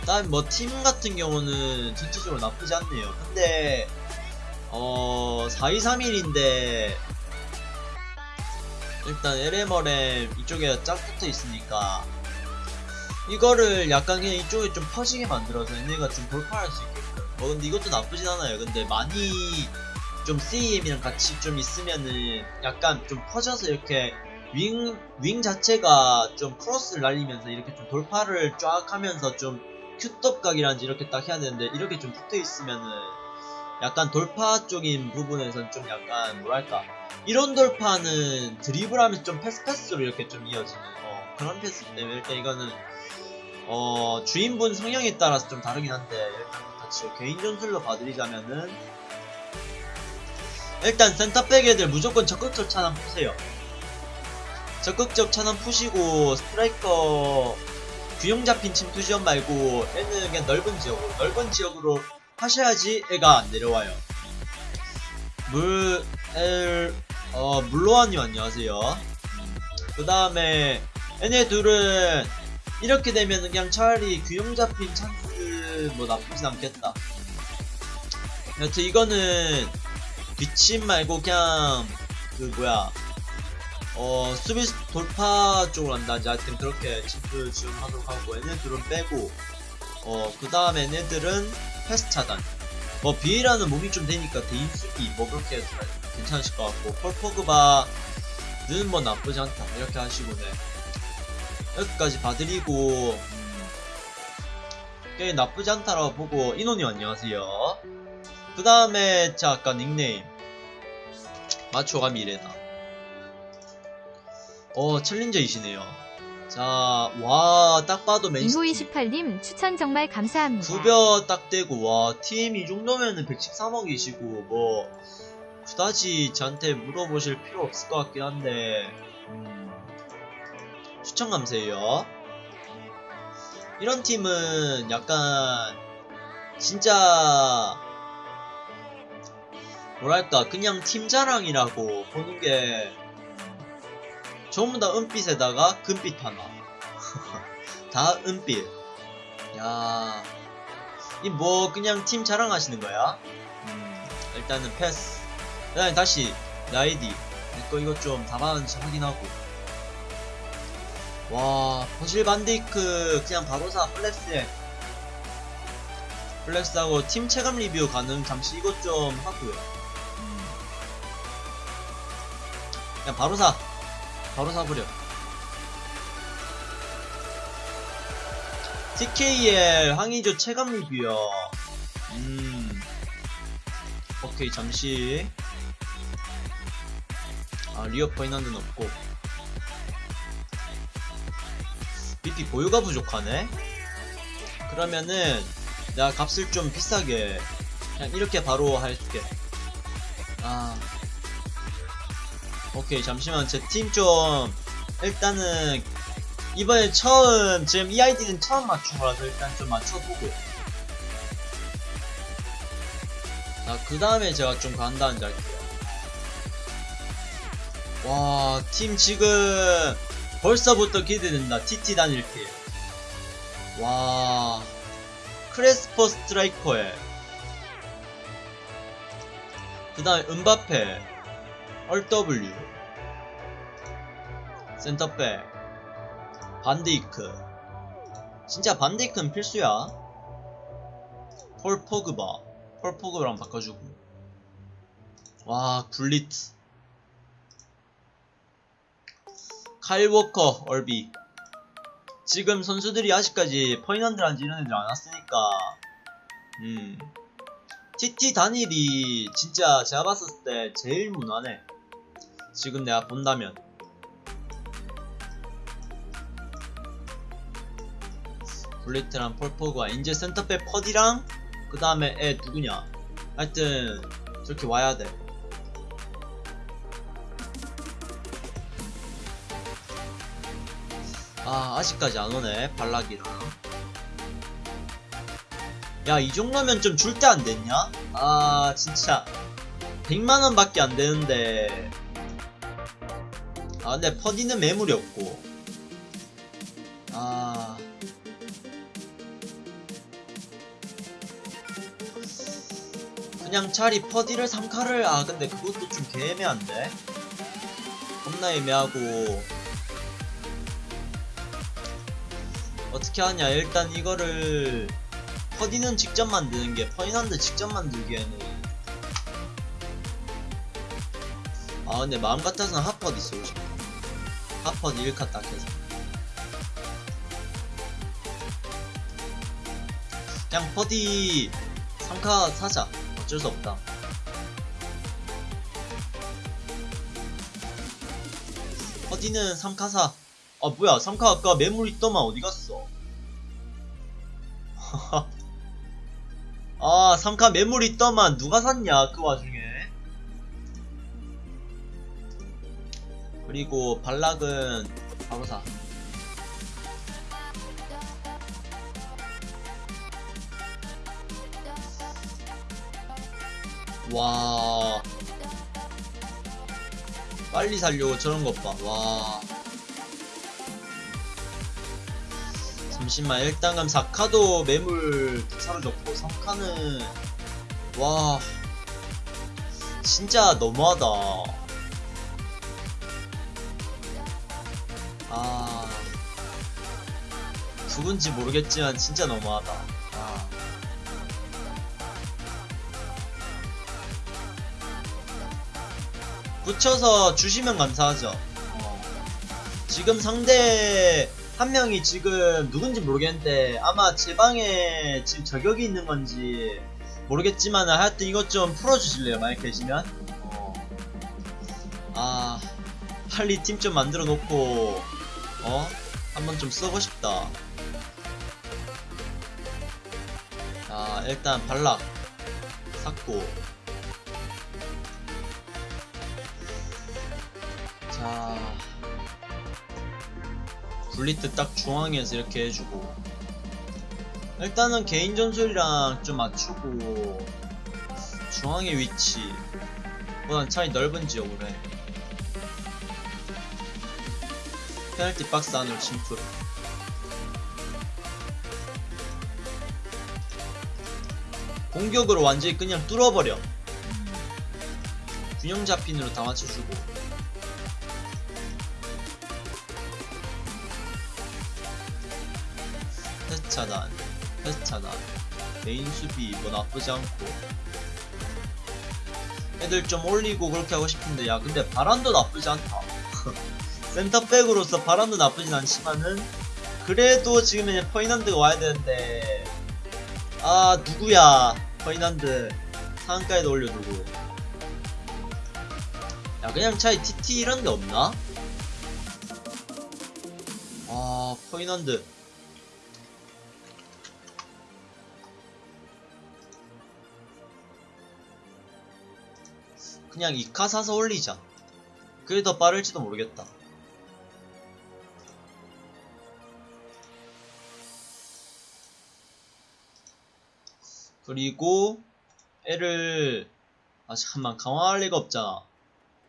그다음 뭐팀 같은 경우는 전체적으로 나쁘지 않네요. 근데 어 4231인데 일단 LMRM 이쪽에 쫙 붙어 있으니까 이거를 약간 그냥 이쪽에 좀 퍼지게 만들어서 얘네가 좀 돌파할 수 있게끔 뭐 근데 이것도 나쁘진 않아요 근데 많이 좀 CEM이랑 같이 좀 있으면은 약간 좀 퍼져서 이렇게 윙, 윙 자체가 좀 크로스를 날리면서 이렇게 좀 돌파를 쫙 하면서 좀 투톱 간격이란지 이렇게 딱 해야 되는데 이렇게 좀 붙어 있으면은 약간 돌파 쪽인 부분에선 좀 약간 뭐랄까 이런 돌파는 드리블하면서 좀 패스 패스로 이렇게 좀 이어지는 어, 그런 패스 때문에 일단 이거는 어 주인분 성향에 따라서 좀 다르긴 한데 일단 같이 개인 전술로 봐드리자면은 일단 센터백 애들 무조건 적극적 차단 푸세요. 적극적 차단 푸시고 스트라이커 균형 잡힌 침투 지역 말고 얘는 그냥 넓은 지역으로 넓은 지역으로 하셔야지 애가 안 내려와요. 물, 엘, 어, 물로아님 안녕하세요. 그 다음에 얘네 둘은 이렇게 되면 그냥 차라리 균형 잡힌 찬스 뭐 나쁘진 않겠다. 여튼 이거는 뒷침 말고 그냥 그 뭐야 어 수비 돌파 쪽으로 한다든지 하여튼 그렇게 침투 지원하도록 하고 얘네들은 빼고 어 그 다음에 얘네들은 패스 차단. 뭐 비에라는 몸이 좀 되니까 대인 수비 뭐 그렇게 해도 괜찮으실 것 같고 폴 포그바는 뭐 나쁘지 않다. 이렇게 하시고 네. 여기까지 봐드리고 음, 꽤 나쁘지 않다라고 보고 인원이 안녕하세요. 그 다음에 자 아까 닉네임. 마초가 미래다 어 챌린저이시네요 자와딱 봐도 맨시티 인호28님 추천 정말 감사합니다. 구벼 딱 되고 와 팀 이 정도면은 113억이시고 뭐 그다지 저한테 물어보실 필요 없을 것 같긴 한데 음, 추천 감사해요 이런 팀은 약간 진짜 뭐랄까 그냥 팀 자랑이라고 보는 게 전부 다 은빛에다가 금빛 하나 다 은빛 야, 이 뭐 그냥 팀 자랑하시는 거야? 음, 일단은 패스. 그다음에 다시 나이디. 이거 이거 좀 답안지 확인하고. 와, 버질 반데이크 그냥 바로사 flex에 flex하고 팀 체감 리뷰 가능. 잠시 이것 좀 하고요. 음. 그냥 바로 사. 바로 사버려. TKL 황의조 체감 리뷰요. 음. 오케이, 잠시. 아, 리오 퍼디난드는 없고. BP 보유가 부족하네? 그러면은, 내가 값을 좀 비싸게, 그냥 이렇게 바로 할게. 아. 오케이, 잠시만. 제 팀 좀, 일단은, 이번에 처음 지금 이 아이디는 처음 맞춘 거라서 일단 좀 맞춰보고 자그 다음에 제가 좀 간다는지 할게요. 와 팀 지금 벌써부터 기대된다. TT 단일 팀와 크레스포 스트라이커에. 그 다음에 음바페 RW. 센터백. 반데이크. 진짜 반데이크는 필수야. 폴 포그바. 폴 포그바랑 바꿔주고. 와 굴리트 카일 워커 RB. 지금 선수들이 아직까지 퍼디난드란지 이런 애들 안 왔으니까. 음. TT 단일이 진짜 제가 봤을 때 제일 무난해 지금 내가 본다면 굴리트랑 폴 포그바 이제 센터백 퍼디랑 그 다음에 애 누구냐 하여튼 저렇게 와야 돼 아, 아직까지 안 오네, 발락이랑. 야, 이 정도면 좀 줄 때 안 됐냐? 아, 진짜. 100만원 밖에 안 되는데. 아, 근데 퍼디는 매물이 없고. 아. 그냥 차라리 퍼디를 3카를, 아, 근데 그것도 좀 개애매한데? 겁나 애매하고. 어떻게 하냐 일단 이거를 퍼디는 직접 만드는 게 퍼디난드 직접 만들기에는 아 근데 마음 같아서는 HOT 퍼디 쓰고 싶어 핫퍼디 1카 딱 해서 그냥 퍼디 3카 사자 어쩔 수 없다. 어디는 3카 사. 아 뭐야 3카 아까 매물 있더만 어디 갔어? 아 3카 매물 있더만 누가 샀냐 그 와중에. 그리고 발락은 바로 사. 와. 빨리 살려고 저런 것 봐. 와. 잠시만, 일단 그럼 4카도 매물 사라졌고, 3카는, 와. 진짜 너무하다. 아. 누군지 모르겠지만, 진짜 너무하다. 아. 붙여서 주시면 감사하죠. 어. 지금 상대 한 명이 지금 누군지 모르겠는데 아마 제 방에 지금 저격이 있는 건지 모르겠지만 하여튼 이것 좀 풀어주실래요? 만약 계시면? 어. 아 빨리 팀 좀 만들어 놓고 어? 한번 좀 써고 싶다. 자 일단 발락. 샀고. 자. 블리트 딱 중앙에서 이렇게 해주고. 일단은 개인 전술이랑 좀 맞추고. 중앙의 위치. 보단 차이 넓은 지역으로 해 페널티 박스 안으로 침투 공격으로 완전히 그냥 뚫어버려. 균형 잡힌으로 다 맞춰주고. 패스 차단, 패스 차단, 개인 수비 뭐 나쁘지 않고. 애들 좀 올리고 그렇게 하고 싶은데 야 근데 바람도 나쁘지 않다 센터백으로서 바람도 나쁘진 않지만은 그래도 지금 이제 퍼디난드가 와야 되는데 아 누구야 퍼디난드 상한가에도 올려두고 야 그냥 차라리 TT 이런 데 없나? 아 퍼이난드 그냥 이카 사서 올리자. 그게 더 빠를지도 모르겠다. 그리고 애를 아 잠깐만 강화할 리가 없잖아.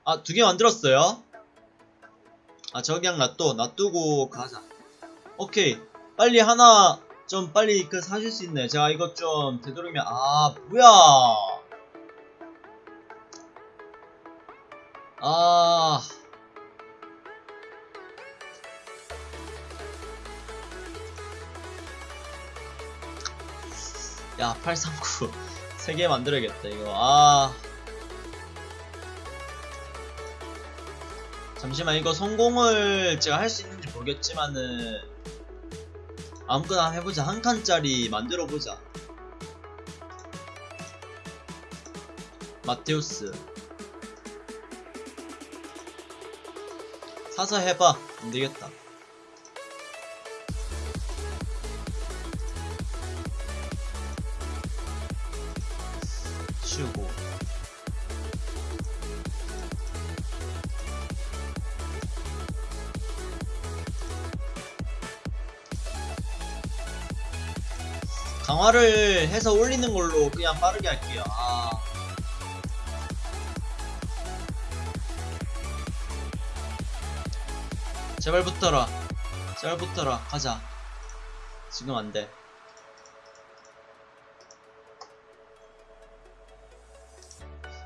아 두 개 만들었어요? 아 저기 그냥 놔둬 놔두고 가자. 오케이 빨리 하나 좀 빨리 그 사줄 수 있네. 제가 이것 좀 되도록이면 아 뭐야? 아. 야, 839. 3개 만들어야겠다, 이거. 아. 잠시만, 이거 성공을 제가 할 수 있는지 모르겠지만은. 아무거나 해보자. 한 칸짜리 만들어보자. 마테우스. 사서 해봐 안되겠다 강화를 해서 올리는 걸로 그냥 빠르게 할게요 아. 제발 붙어라. 제발 붙어라. 가자. 지금 안 돼.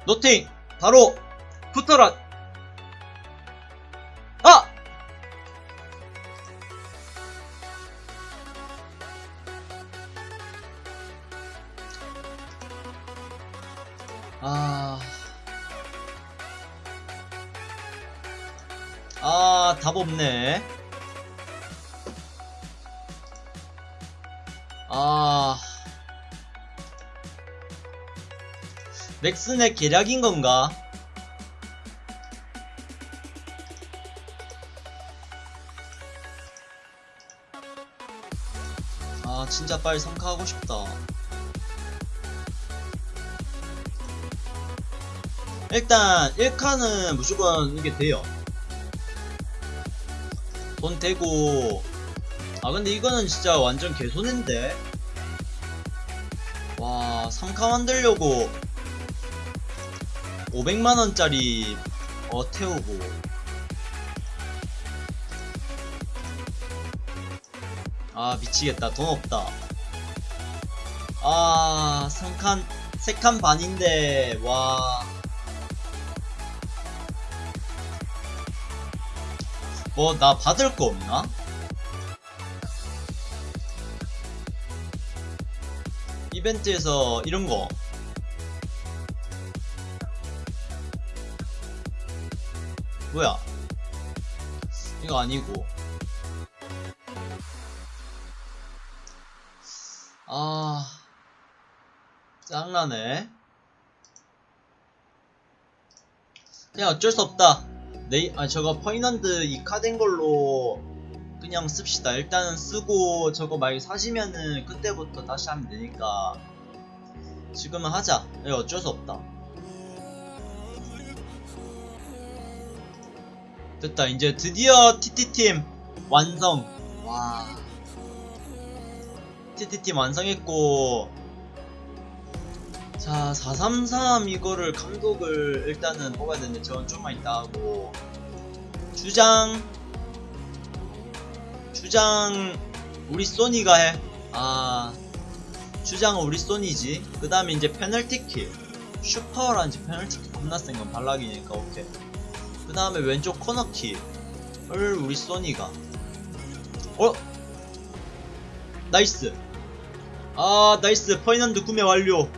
노팅! 바로 붙어라! 맥슨의 계략인 건가? 아 진짜 빨리 성카하고 싶다. 일단 1칸은 무조건 이게 돼요. 돈 되고. 아 근데 이거는 진짜 완전 개손인데? 와 3카 만들려고 500만원짜리 어 태우고. 아 미치겠다. 돈 없다. 아 3칸 3칸 반인데 와. 뭐 나 받을 거 없나? 이벤트에서 이런 거 뭐야? 이거 아니고. 아 짱나네. 그냥 어쩔 수 없다. 네이 아 저거 퍼이넌드 이 카드인 걸로 그냥 씁시다. 일단은 쓰고 저거 만약 사시면은 그때부터 다시 하면 되니까. 지금은 하자. 이거 어쩔 수 없다 됐다. 이제 드디어 TT팀 완성. 와. TT팀 완성했고. 자, 433 이거를 감독을 일단은 뽑아야 되는데 저건 좀만 이따 하고. 주장. 주장 우리 소니가 해. 아. 주장은 우리 소니지. 그 다음에 이제 페널티킥. 슈퍼라는지 페널티킥 겁나 센 건 발락이니까 오케이. 그 다음에 왼쪽 코너킥을 우리 소니가. 어? nice. 아 nice 퍼디난드 구매 완료.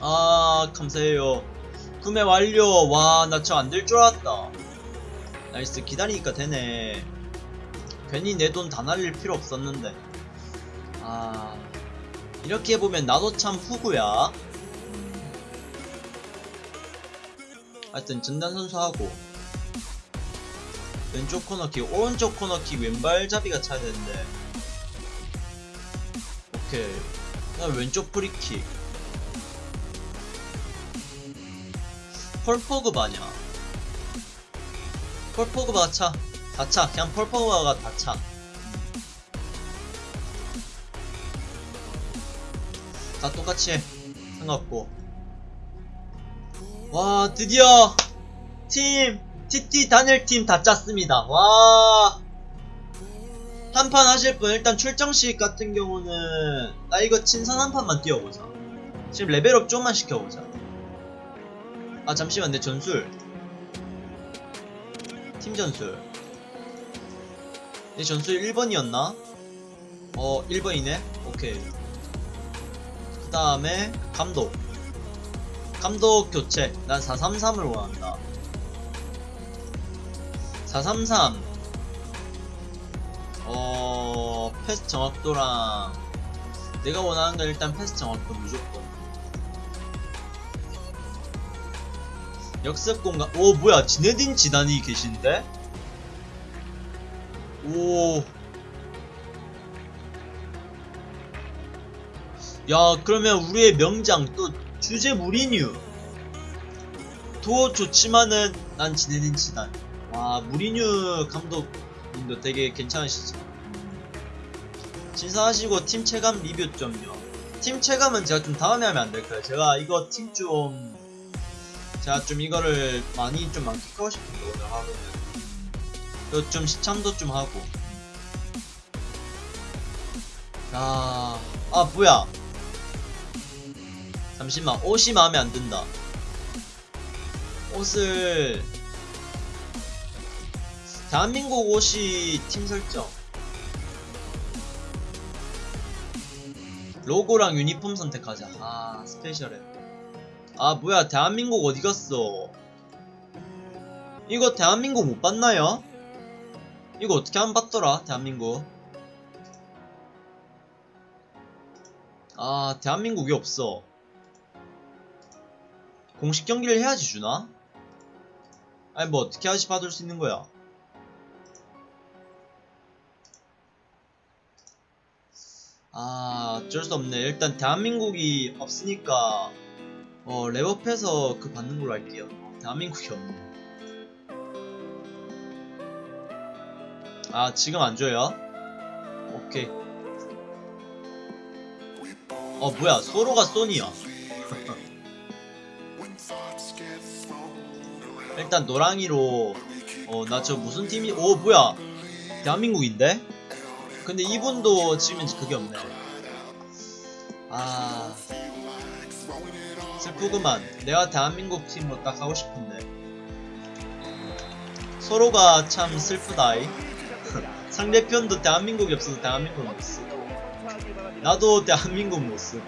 아 감사해요 구매 완료 와 나 저 안 될 줄 알았다 nice 기다리니까 되네 괜히 내 돈 다 날릴 필요 없었는데 아 이렇게 보면 나도 참 호구야 하여튼 전단 선수하고 왼쪽 코너킥 오른쪽 코너킥 왼발잡이가 차야 되는데 오케이 그다음 왼쪽 프리킥 펄포그바냐 펄포그바가 차. 다 차. 그냥 펄포그바가 다 차. 다 똑같이 해. 상관없고. 와, 드디어 팀, TT 단일팀 다 짰습니다. 와. 한판 하실 분 일단 출정식 같은 경우는 나 이거 친선 한 판만 뛰어보자. 지금 레벨업 좀만 시켜보자. 아 잠시만 내 전술 팀 전술 내 전술 1번이었나? 어 1번이네 오케이 그 다음에 감독 감독 교체. 난 433을 원한다. 433 어... 패스 정확도랑 내가 원하는 건 일단 패스 정확도 무조건. 역습 공간. 오 뭐야. 지네딘 지단이 계신데? 오. 야 그러면 우리의 명장 또 주제 무리뉴. 도 좋지만은 난 지네딘 지단. 와 무리뉴 감독님도 되게 괜찮으시죠? 신사하시고 팀 체감 리뷰 좀요. 팀 체감은 제가 좀 다음에 하면 안 될까요? 제가 이거 팀 좀 제가 좀 이거를 많이 좀 만끽하고 싶은데 오늘 하루는. 좀 시참도 좀 하고. 야, 아 뭐야 잠시만 옷이 마음에 안 든다. 옷을 대한민국 옷이 팀 설정. 로고랑 유니폼 선택하자. 아 스페셜해. 아 뭐야 대한민국 어디 갔어? 이거 대한민국 못 봤나요? 이거 어떻게 안 봤더라 대한민국? 아 대한민국이 없어 공식 경기를 해야지 주나? 아니 뭐 어떻게 하지 받을 수 있는 거야? 아 어쩔 수 없네 일단 대한민국이 없으니까 어 랩업해서 그 받는 걸로 할게요 대한민국이 없네 아 지금 안 줘요? 오케이 어 뭐야 소로가 소니야 일단 노랑이로 어 나 저 무슨 팀이 오 뭐야. 대한민국인데? 근데 이분도 지금 그게 없네. 아 슬프구만. 내가 대한민국 팀으로 딱 하고 싶은데. 서로가 참 슬프다이. 상대편도 대한민국이 없어서 대한민국 못 쓰고. 나도 대한민국 못 쓰고.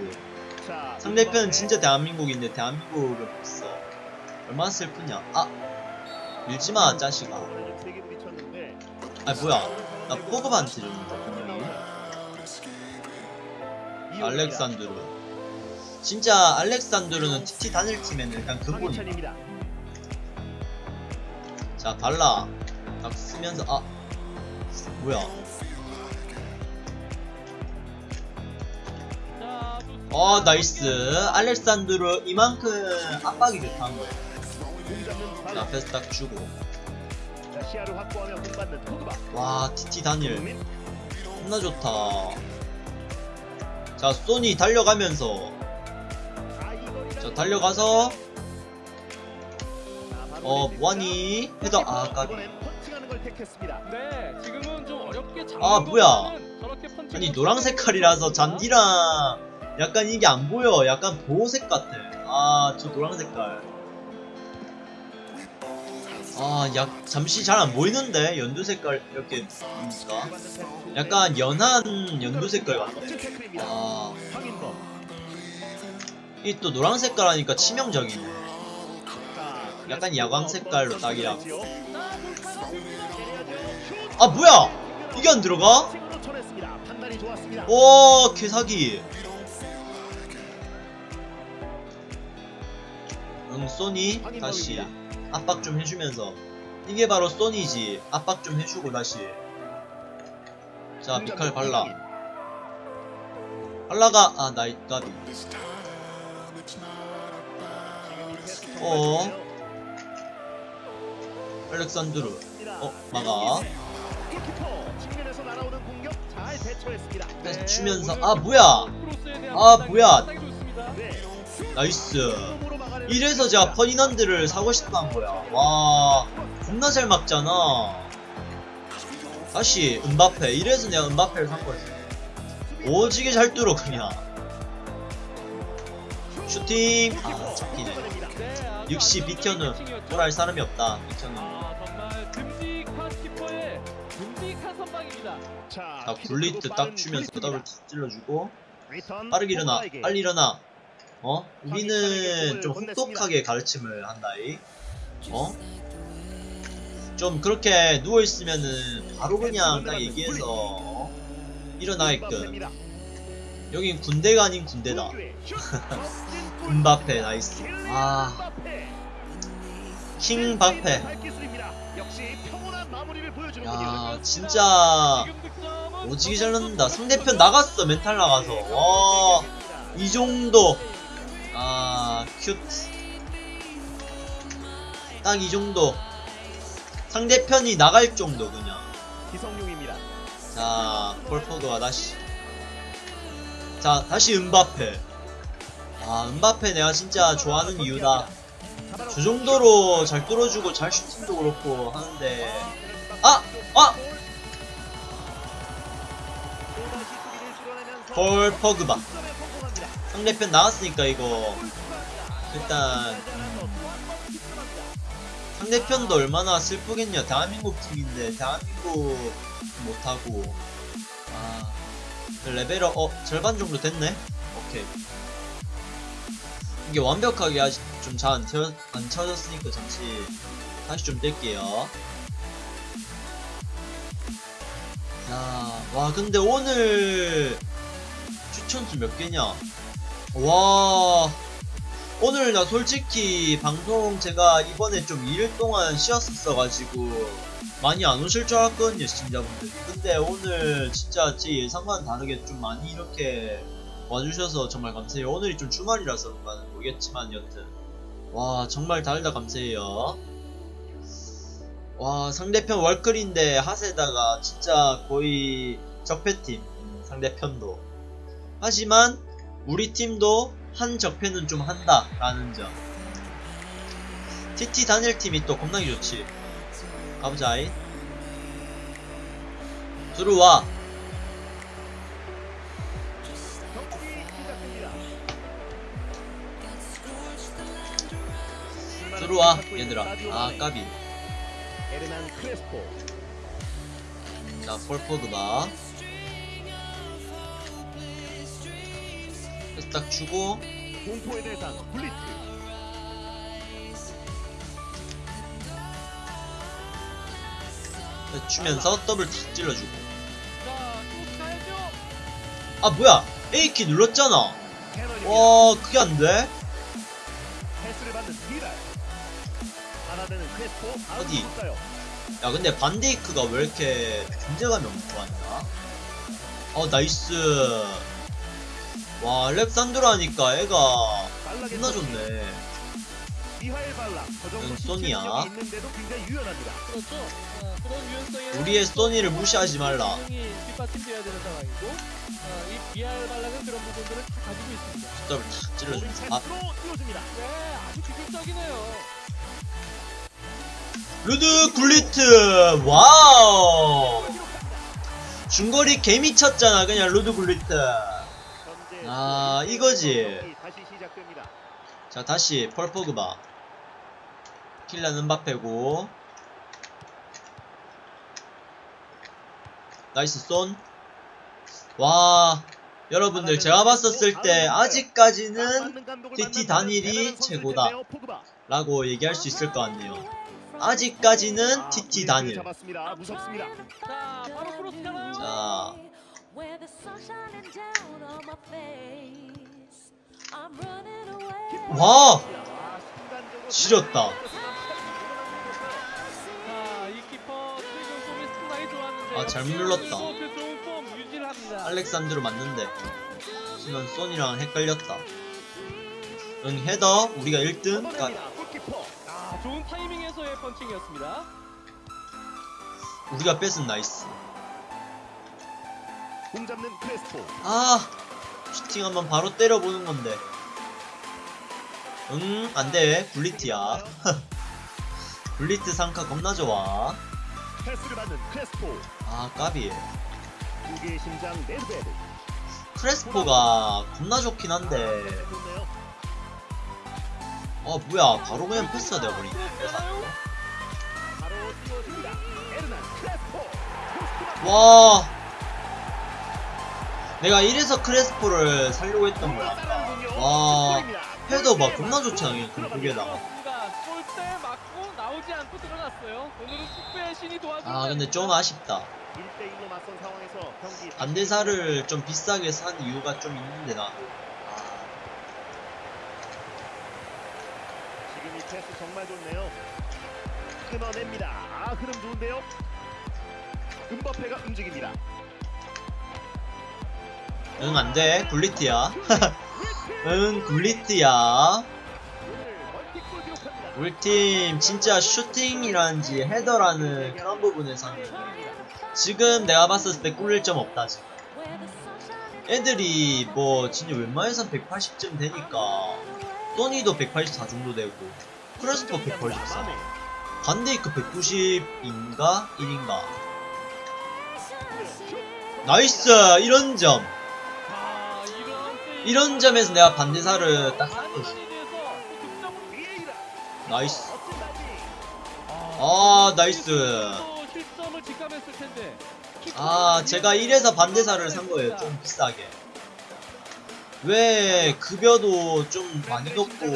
상대편은 진짜 대한민국인데 대한민국을 못 써. 얼마나 슬프냐. 아! 밀지마, 짜식아. 아, 뭐야. 나 포그바한테 줬는데, 분명히. 알렉산드루. 진짜 알렉산드루는 TT 단일 팀에는 일단 근본이야. 자, 발락. 딱 쓰면서, 아. 뭐야. 어, nice. 알렉산드루 이만큼 압박이 좋다는 거야. 자, 앞에서 딱 주고. 시야를 확보하며 공받는 포그바. 와, TT 단일. 겁나 좋다. 자, 소니 달려가면서. 자, 달려가서. 어, 뭐하니? 헤더, 아, 까비. 네, 아, 뭐야. 아니, 노랑 색깔이라서 잔디랑 약간 이게 안 보여. 약간 보호색 같아. 아, 저 노랑 색깔. 아, 약, 잠시 잘 안 보이는데? 연두 색깔, 이렇게, 보니까. 약간 연한 연두 색깔 태클입니다. 아. 이 또 노랑 색깔 하니까 치명적이네. 자, 약간 야광 색깔로. 선수들이지요. 아, 뭐야! 이게 안 들어가? 오, 개사기. 응, 소니, 다시. 압박 좀 해주면서. 이게 바로 소니지. 압박 좀 해주고, 다시. 자, 미칼 발라. 발라가, 아, 나이, 까비. 어. 알렉산드루. 어, 막아. 다시 주면서, 아, 뭐야! 아, 뭐야. nice. 이래서 제가 퍼디넌드를 사고 싶다는 거야. 와, 겁나 잘 막잖아. 다시, 은바페. 이래서 내가 은바페를 산 거지. 오지게 잘 뚫어, 그냥. 슈팅. 아, 잡히네. 역시 비켜는. 돌아할 사람이 없다. 비켜는. 자, 자, 굴리트 딱 주면서 더블 탁 찔러주고. 빠르게 일어나. 빨리 일어나. 어? 우리는 좀 혹독하게 가르침을 한다이. 어? 좀 그렇게 누워있으면은 바로 그냥 딱 얘기해서 어? 일어나게끔. 여긴 군대가 아닌 군대다. 음바페 nice 아. 킹바페. 야 진짜 오지게 잘 넣는다 상대편 나갔어 멘탈 나가서 와이 정도 아 큐트 딱 이 정도 상대편이 나갈 정도 그냥 기성용입니다. 자, 폴포그와 다시. 자, 다시 은바페. 아, 은바페 내가 진짜 좋아하는 이유다. 저 정도로 잘 뚫어주고 잘 슈팅도 그렇고 하는데. 아! 아! 폴 포그바. 상대편 나왔으니까 이거. 일단, 음, 상대편도 얼마나 슬프겠냐. 대한민국 팀인데, 대한민국 못하고. 아, 레벨업, 어, 절반 정도 됐네? 오케이. 이게 완벽하게 아직 좀 잘 안 채워, 안 채워졌으니까 잠시 다시 좀 뗄게요. 야, 와, 근데 오늘 추천수 몇 개냐? 와, 오늘 나 솔직히 방송 제가 이번에 좀 2일 동안 쉬었었어가지고 많이 안 오실 줄 알았거든요 시청자분들. 근데 오늘 진짜 제 예상과는 다르게 좀 많이 이렇게 와주셔서 정말 감사해요. 오늘이 좀 주말이라서 그런가는 모르겠지만 여튼. 와 정말 달다 감사해요. 와 상대편 월클인데 하세다가 진짜 거의 적폐팀 음, 상대편도. 하지만 우리 팀도 한 적폐는 좀 한다 라는 점. TT 단일 팀이 또 겁나게 좋지. 가보자이. 들어와. 들어와 얘들아. 아 까비. 자 폴 포그바 패스 딱 주고 공포의 대상 굴리트 패스 주면서 더블 탁 찔러주고. 아 뭐야 A키 눌렀잖아. 와 그게 안돼? 어디? 야 근데 반데이크가 왜 이렇게 존재감이 엄청 많냐? 어 나이스 와 랩산드라니까 애가 존나. 좋네 시체 소니야. 그렇죠. 어, 그런 유연성에 우리의 소니를 무시하지 말라 분명히 뒷받침돼야 되는 상황이고, 어, 이 비알 발락은 그런 부분들을 다 가지고 있습니다. 더블 탁아 띄워줍니다. 네, 아주 기술적이네요. 루드 굴리트 wow 중거리 개미쳤잖아 그냥 루드 굴리트 아, 이거지. 자 다시 폴 포그바. 킬리안 음바페고. nice 쏜와 여러분들 제가 봤었을 때 아직까지는 TT 단일이 최고다 라고 얘기할 수 있을 것 같네요. 아직까지는 TT 단일 잡았습니다. 무섭습니다. 자, Where the sun shining down on my face. I'm running away. 와! 아, 지렸다. 아, 잘못 눌렀다. 그. 알렉산드로 맞는데 하지만 쏜이랑 헷갈렸다 응 헤더 우리가 1등 가, 걷어냅니다. 골키퍼. 아, 좋은 타이밍에서의 펀칭이었습니다. 우리가 뺏은 nice 공 잡는 크레스포. 아 슈팅 한번 바로 때려보는 건데. 응 안돼. 굴리트야. 굴리트 상카 겁나 좋아. 패스를 받는 크레스포. 아 까비 두 개의 심장 네드베드. 크레스포가 겁나 좋긴 한데. 어 뭐야. 바로 그냥 패스가 되어버리네 와 내가 이래서 크레스포를 살려고 했던 거야 와 헤더 봐 겁나 좋잖아 그냥 그 도와주는 아 근데 좀 아쉽다 1대1로 맞선 상황에서 경기 반대사를 좀 비싸게 산 이유가 좀 있는데 나 지금 이 패스 정말 좋네요. 끊어냅니다. 아 흐름 좋은데요. 은바페가 움직입니다. 응 안돼. 굴리트야. 응 굴리트야. 오늘 멀티골 기록합니다. 우리 팀 진짜 슈팅이란지 헤더라는 그런 부분에서는 지금 내가 봤을 때 꿀릴 점 없다 지금. 애들이 뭐 진짜 웬만해선 180점 되니까 소니도 184 정도 되고 크레스포 184 반데이크 190인가 1인가? nice! 이런 점! 아, 이런 점에서 내가 반데사르 딱 득점으로 비에이라. nice. 아 나이스. 아 제가 이래서 반데사르를 산 거예요 좀 비싸게 왜 급여도 좀 많이 높고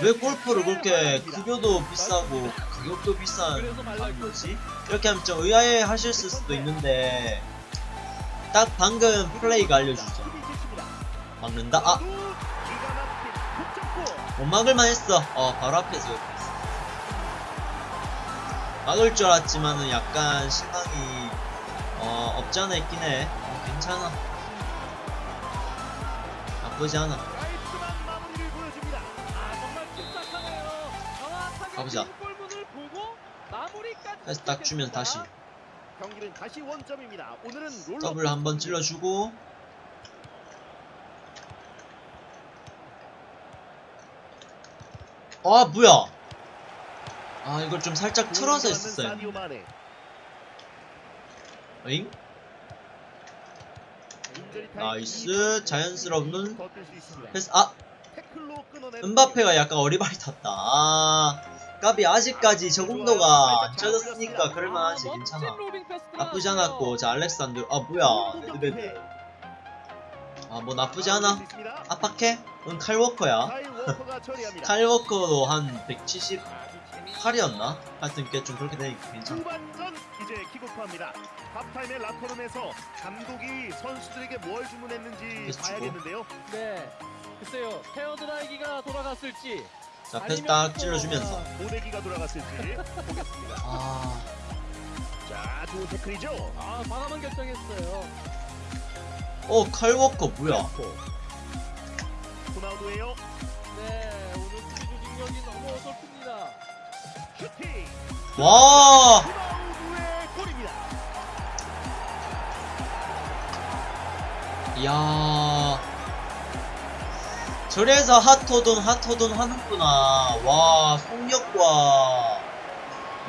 왜 골키퍼를 그렇게 급여도 비싸고 가격도 비싼 거지? 이렇게 하면 좀 의아해 하실 수도 있는데 딱 방금 플레이가 알려주죠 막는다 아. 못 막을만 했어. 어, 바로 앞에서. 막을 줄 알았지만은 약간 실망이, 어, 없지 않아 있긴 해. 어, 괜찮아. 나쁘지 않아. 가보자. 다시 딱 주면 다시. 더블 한번 찔러주고. 아, 뭐야. 아, 이걸 좀 살짝 틀어서 했었어요. 사디오 마네. 잉? 인저리 타임 나이스. 이 자연스러운. 패스, 아! 음바페가 약간 어리바리탔다. 아, 까비 아직까지 적응도가 안 채워졌으니까 그럴만하지. 아, 괜찮아. 나쁘지. 않았고, 자, 알렉산드. 아, 뭐야. 레드베드. 아, 뭐 나쁘지 않아. 압박해? 응, 칼워커야. 칼워커도 한 170, 아주 재미- 8이었나? 하여튼 꽤 좀 그렇게 되니까 괜찮아. 후반전 이제 킥오프합니다. 하프타임의 라커룸에서 감독이 선수들에게 뭘 주문했는지 패스 주고. 봐야겠는데요. 네. 글쎄요. 헤어드라이기가 돌아갔을지. 자, 패스 딱 또, 찔러주면서. 아, 모내기가 돌아갔을지 보겠습니다. 아, 자, 좋은 태클이죠. 아 과감한 결정했어요. 어, 칼워커 뭐야? 호나우도예요. 네. 오늘 수비 조직력이 너무 어설픕니다. 슈팅. 와! 호나우도의 골입니다. 이야. 저래서 핫호돈, 핫호돈 하는구나. 와, 속력과.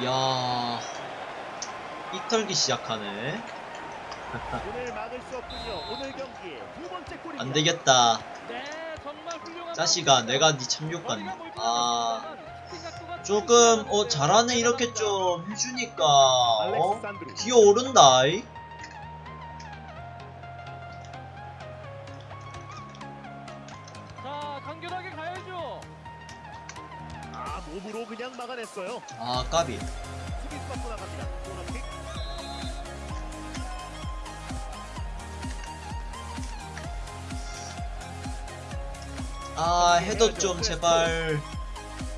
이야. 이털기 시작하네. 안 되겠다. 네. 정말 훌륭한. 자식아, 마무리입니다. 내가 네 참교관. 머리가 멀지 아, 않았습니다만 슈팅 각도가 조금, 어, 뚫리지 잘하네. 이렇게 좀 해주니까, 어? 기어오른다, 이. 자 간결하게 가야죠. 아, 몸으로 그냥 막아냈어요. 아, 까비. 아, 해도 좀, 제발.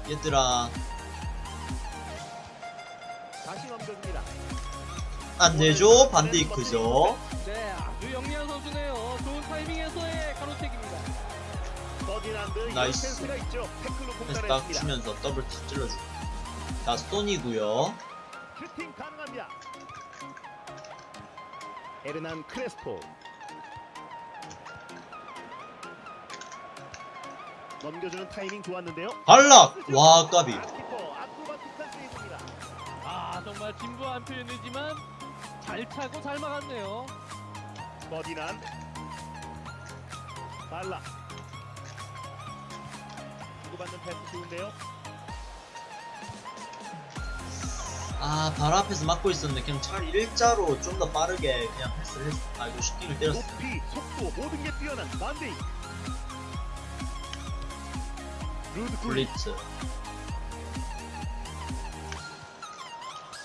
얘들아. 다시 넘겨줍니다. 안 되죠? 반데이크죠? 네, 아주 영리한 선수네요. 좋은 타이밍에서의 가로채기입니다. 나이스. 패스 딱. 주면서 더블 탁 찔러주고. 자, 가능합니다. 에르난 크레스포. 넘겨주는 타이밍 좋았는데요. 발락! 와, 까비. 세이브입니다. 아, 정말 진부한 표현이지만 잘 차고 잘 막았네요. 버디난 발라 주고받는 패스 좋은데요. 아, 바로 앞에서 막고 있었는데, 그냥 차라리 일자로 좀 더 빠르게 그냥 패스를 했어. 아, 이거 슈팅을 때렸어. 높이, 속도 모든 게 뛰어난 만데이. 블리츠.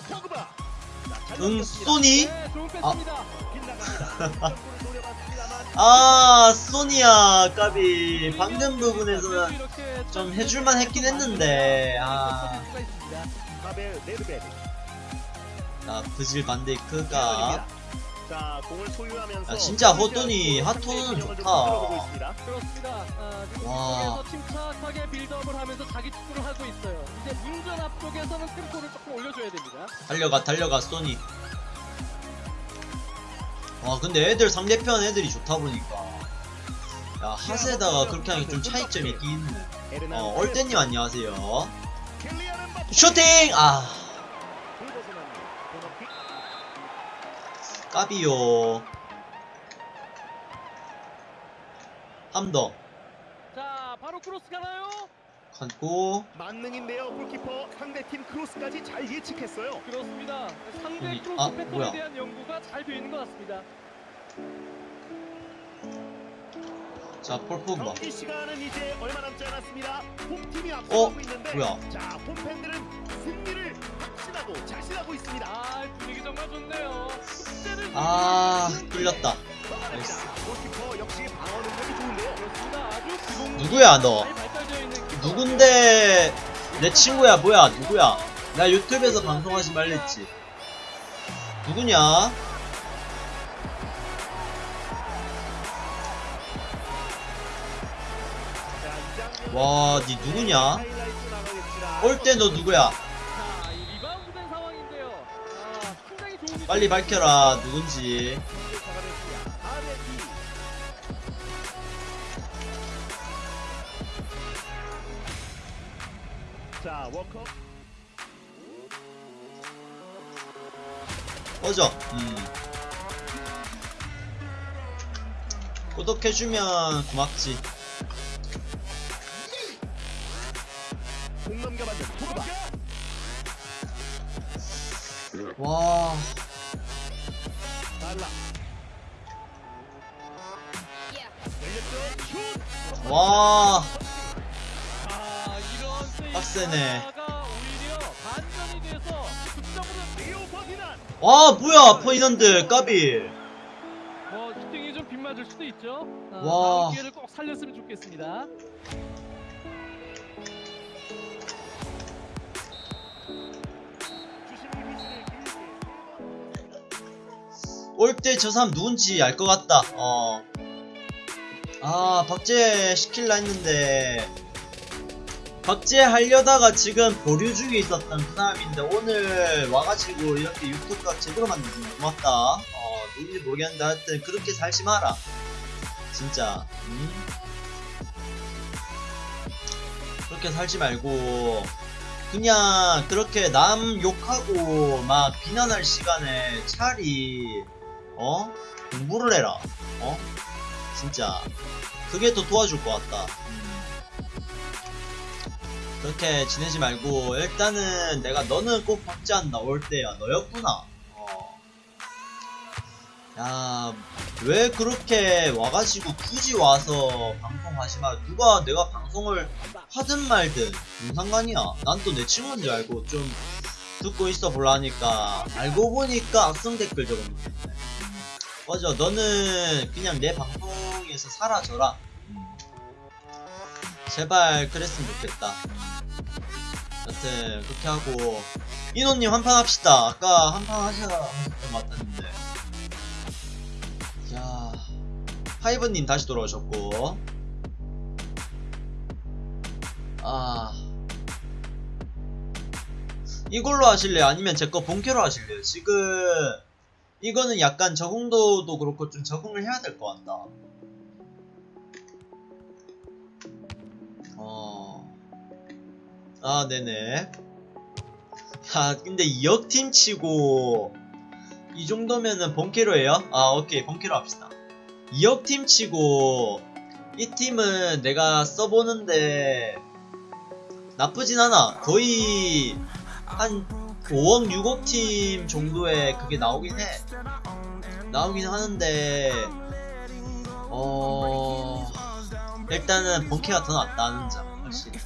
포그바. 자, 잘 응, 넘겼습니다. 소니? 네, 좋은 패스입니다. 빗나갑니다. 골을 노려봤습니다만 아, 소니야, 까비. 아, 방금 부분에서는 좀 해줄만 했긴 했는데, 아. 자, 브질 반데이크가. 자, 공을 소유하면서 야, 진짜 골을 호돈이, 좀 좋다. 그렇습니다. 아, 지금 와. 뒤쪽에서 침착하게 빌드업을 하면서 자기 축구를 하고 있어요. 이제 문전 앞쪽에서는 템포를 조금 올려줘야 됩니다. 달려가, 달려가, 소니. 와, 근데 애들, 상대편 애들이 좋다 보니까. 야, 하세다가 그렇게 하니 좀 차이점이 있긴 있네. 어, 얼때님 안녕하세요. 음바페. 슈팅! 아, 까비요. 한 더. 자, 바로 크로스 가나요? 감고. 만능인데요. 골키퍼 상대팀 크로스까지 잘 예측했어요. 그렇습니다. 상대 여기, 크로스 아, 패턴에 뭐야. 대한 연구가 잘 되어 있는 것 같습니다. 자, 폴 포그바. 경기 시간은 이제 얼마 남지 않았습니다. 홈팀이 어? 뭐야? 자, 홈팬들은 승리를 확신하고 자신하고 있습니다. 아, 분위기 정말 좋네요. 아, 뚫렸다. 막아냅니다. 골키퍼 역시 방어 능력이 좋은데요. 그렇습니다. 아주 기본 누구야, 너? 누군데 내 친구야 뭐야 누구야 나 유튜브에서 방송하지 말랬지 누구냐 와 니 누구냐. 올 때 너 누구야 빨리 밝혀라 누군지 공격 잡아냈습니다. 4대 2. 자, 워커 꺼져 음. 구독해주면 고맙지 공 넘겨받는 포그바. 와 달라. 와, 아, 빡세네. 와 뭐야 퍼이넌드 까비 뭐 슈팅이 좀 빗맞을 수도 있죠. 아, 와. 기회를 꼭 살렸으면 좋겠습니다. 올 때 저 사람 누군지 알 것 같다. 어. 아 박제 시킬라 했는데. 박제 하려다가 지금 보류 중에 있었던 그 사람인데 오늘 와가지고 이렇게 유튜브가 제대로 만들어주면 고맙다. 어 누군지 모르겠는데 하여튼 그렇게 살지 마라. 진짜. 음? 그렇게 살지 말고. 그냥 그렇게 남 욕하고 막 비난할 시간에 차라리 어? 공부를 해라 어? 진짜 그게 더 도와줄 것 같다 음. 그렇게 지내지 말고 일단은 내가 너는 꼭 박제한다 올 때야 너였구나 어. 야, 왜 그렇게 와가지고 굳이 와서 방송하지 마. 누가 내가 방송을 하든 말든 무슨 상관이야. 난 또 내 친구인 줄 알고 좀 듣고 있어 볼라니까 알고 보니까 악성 댓글 적었네. 맞아, 너는 그냥 내 방송에서 사라져라. 음. 제발 그랬으면 좋겠다. 여튼 그렇게 하고 인호님 한판 합시다. 아까 한판 하셨던 것 같았는데. 자, 하이브님 다시 돌아오셨고, 아, 이걸로 하실래요? 아니면 제 거 본캐로 하실래요? 지금 이거는 약간 적응도도 그렇고 좀 적응을 해야 될 것 같다. 어, 아, 네네. 야, 근데 2억 팀 치고 이 정도면은 본캐로 해요? 아 오케이 본캐로 합시다 2억 팀 치고 이 팀은 내가 써보는데 나쁘진 않아 거의 한 5억 6억 팀 정도의 그게 나오긴 해. 나오긴 하는데 어 일단은 본캐가 더 낫다는 점 확실히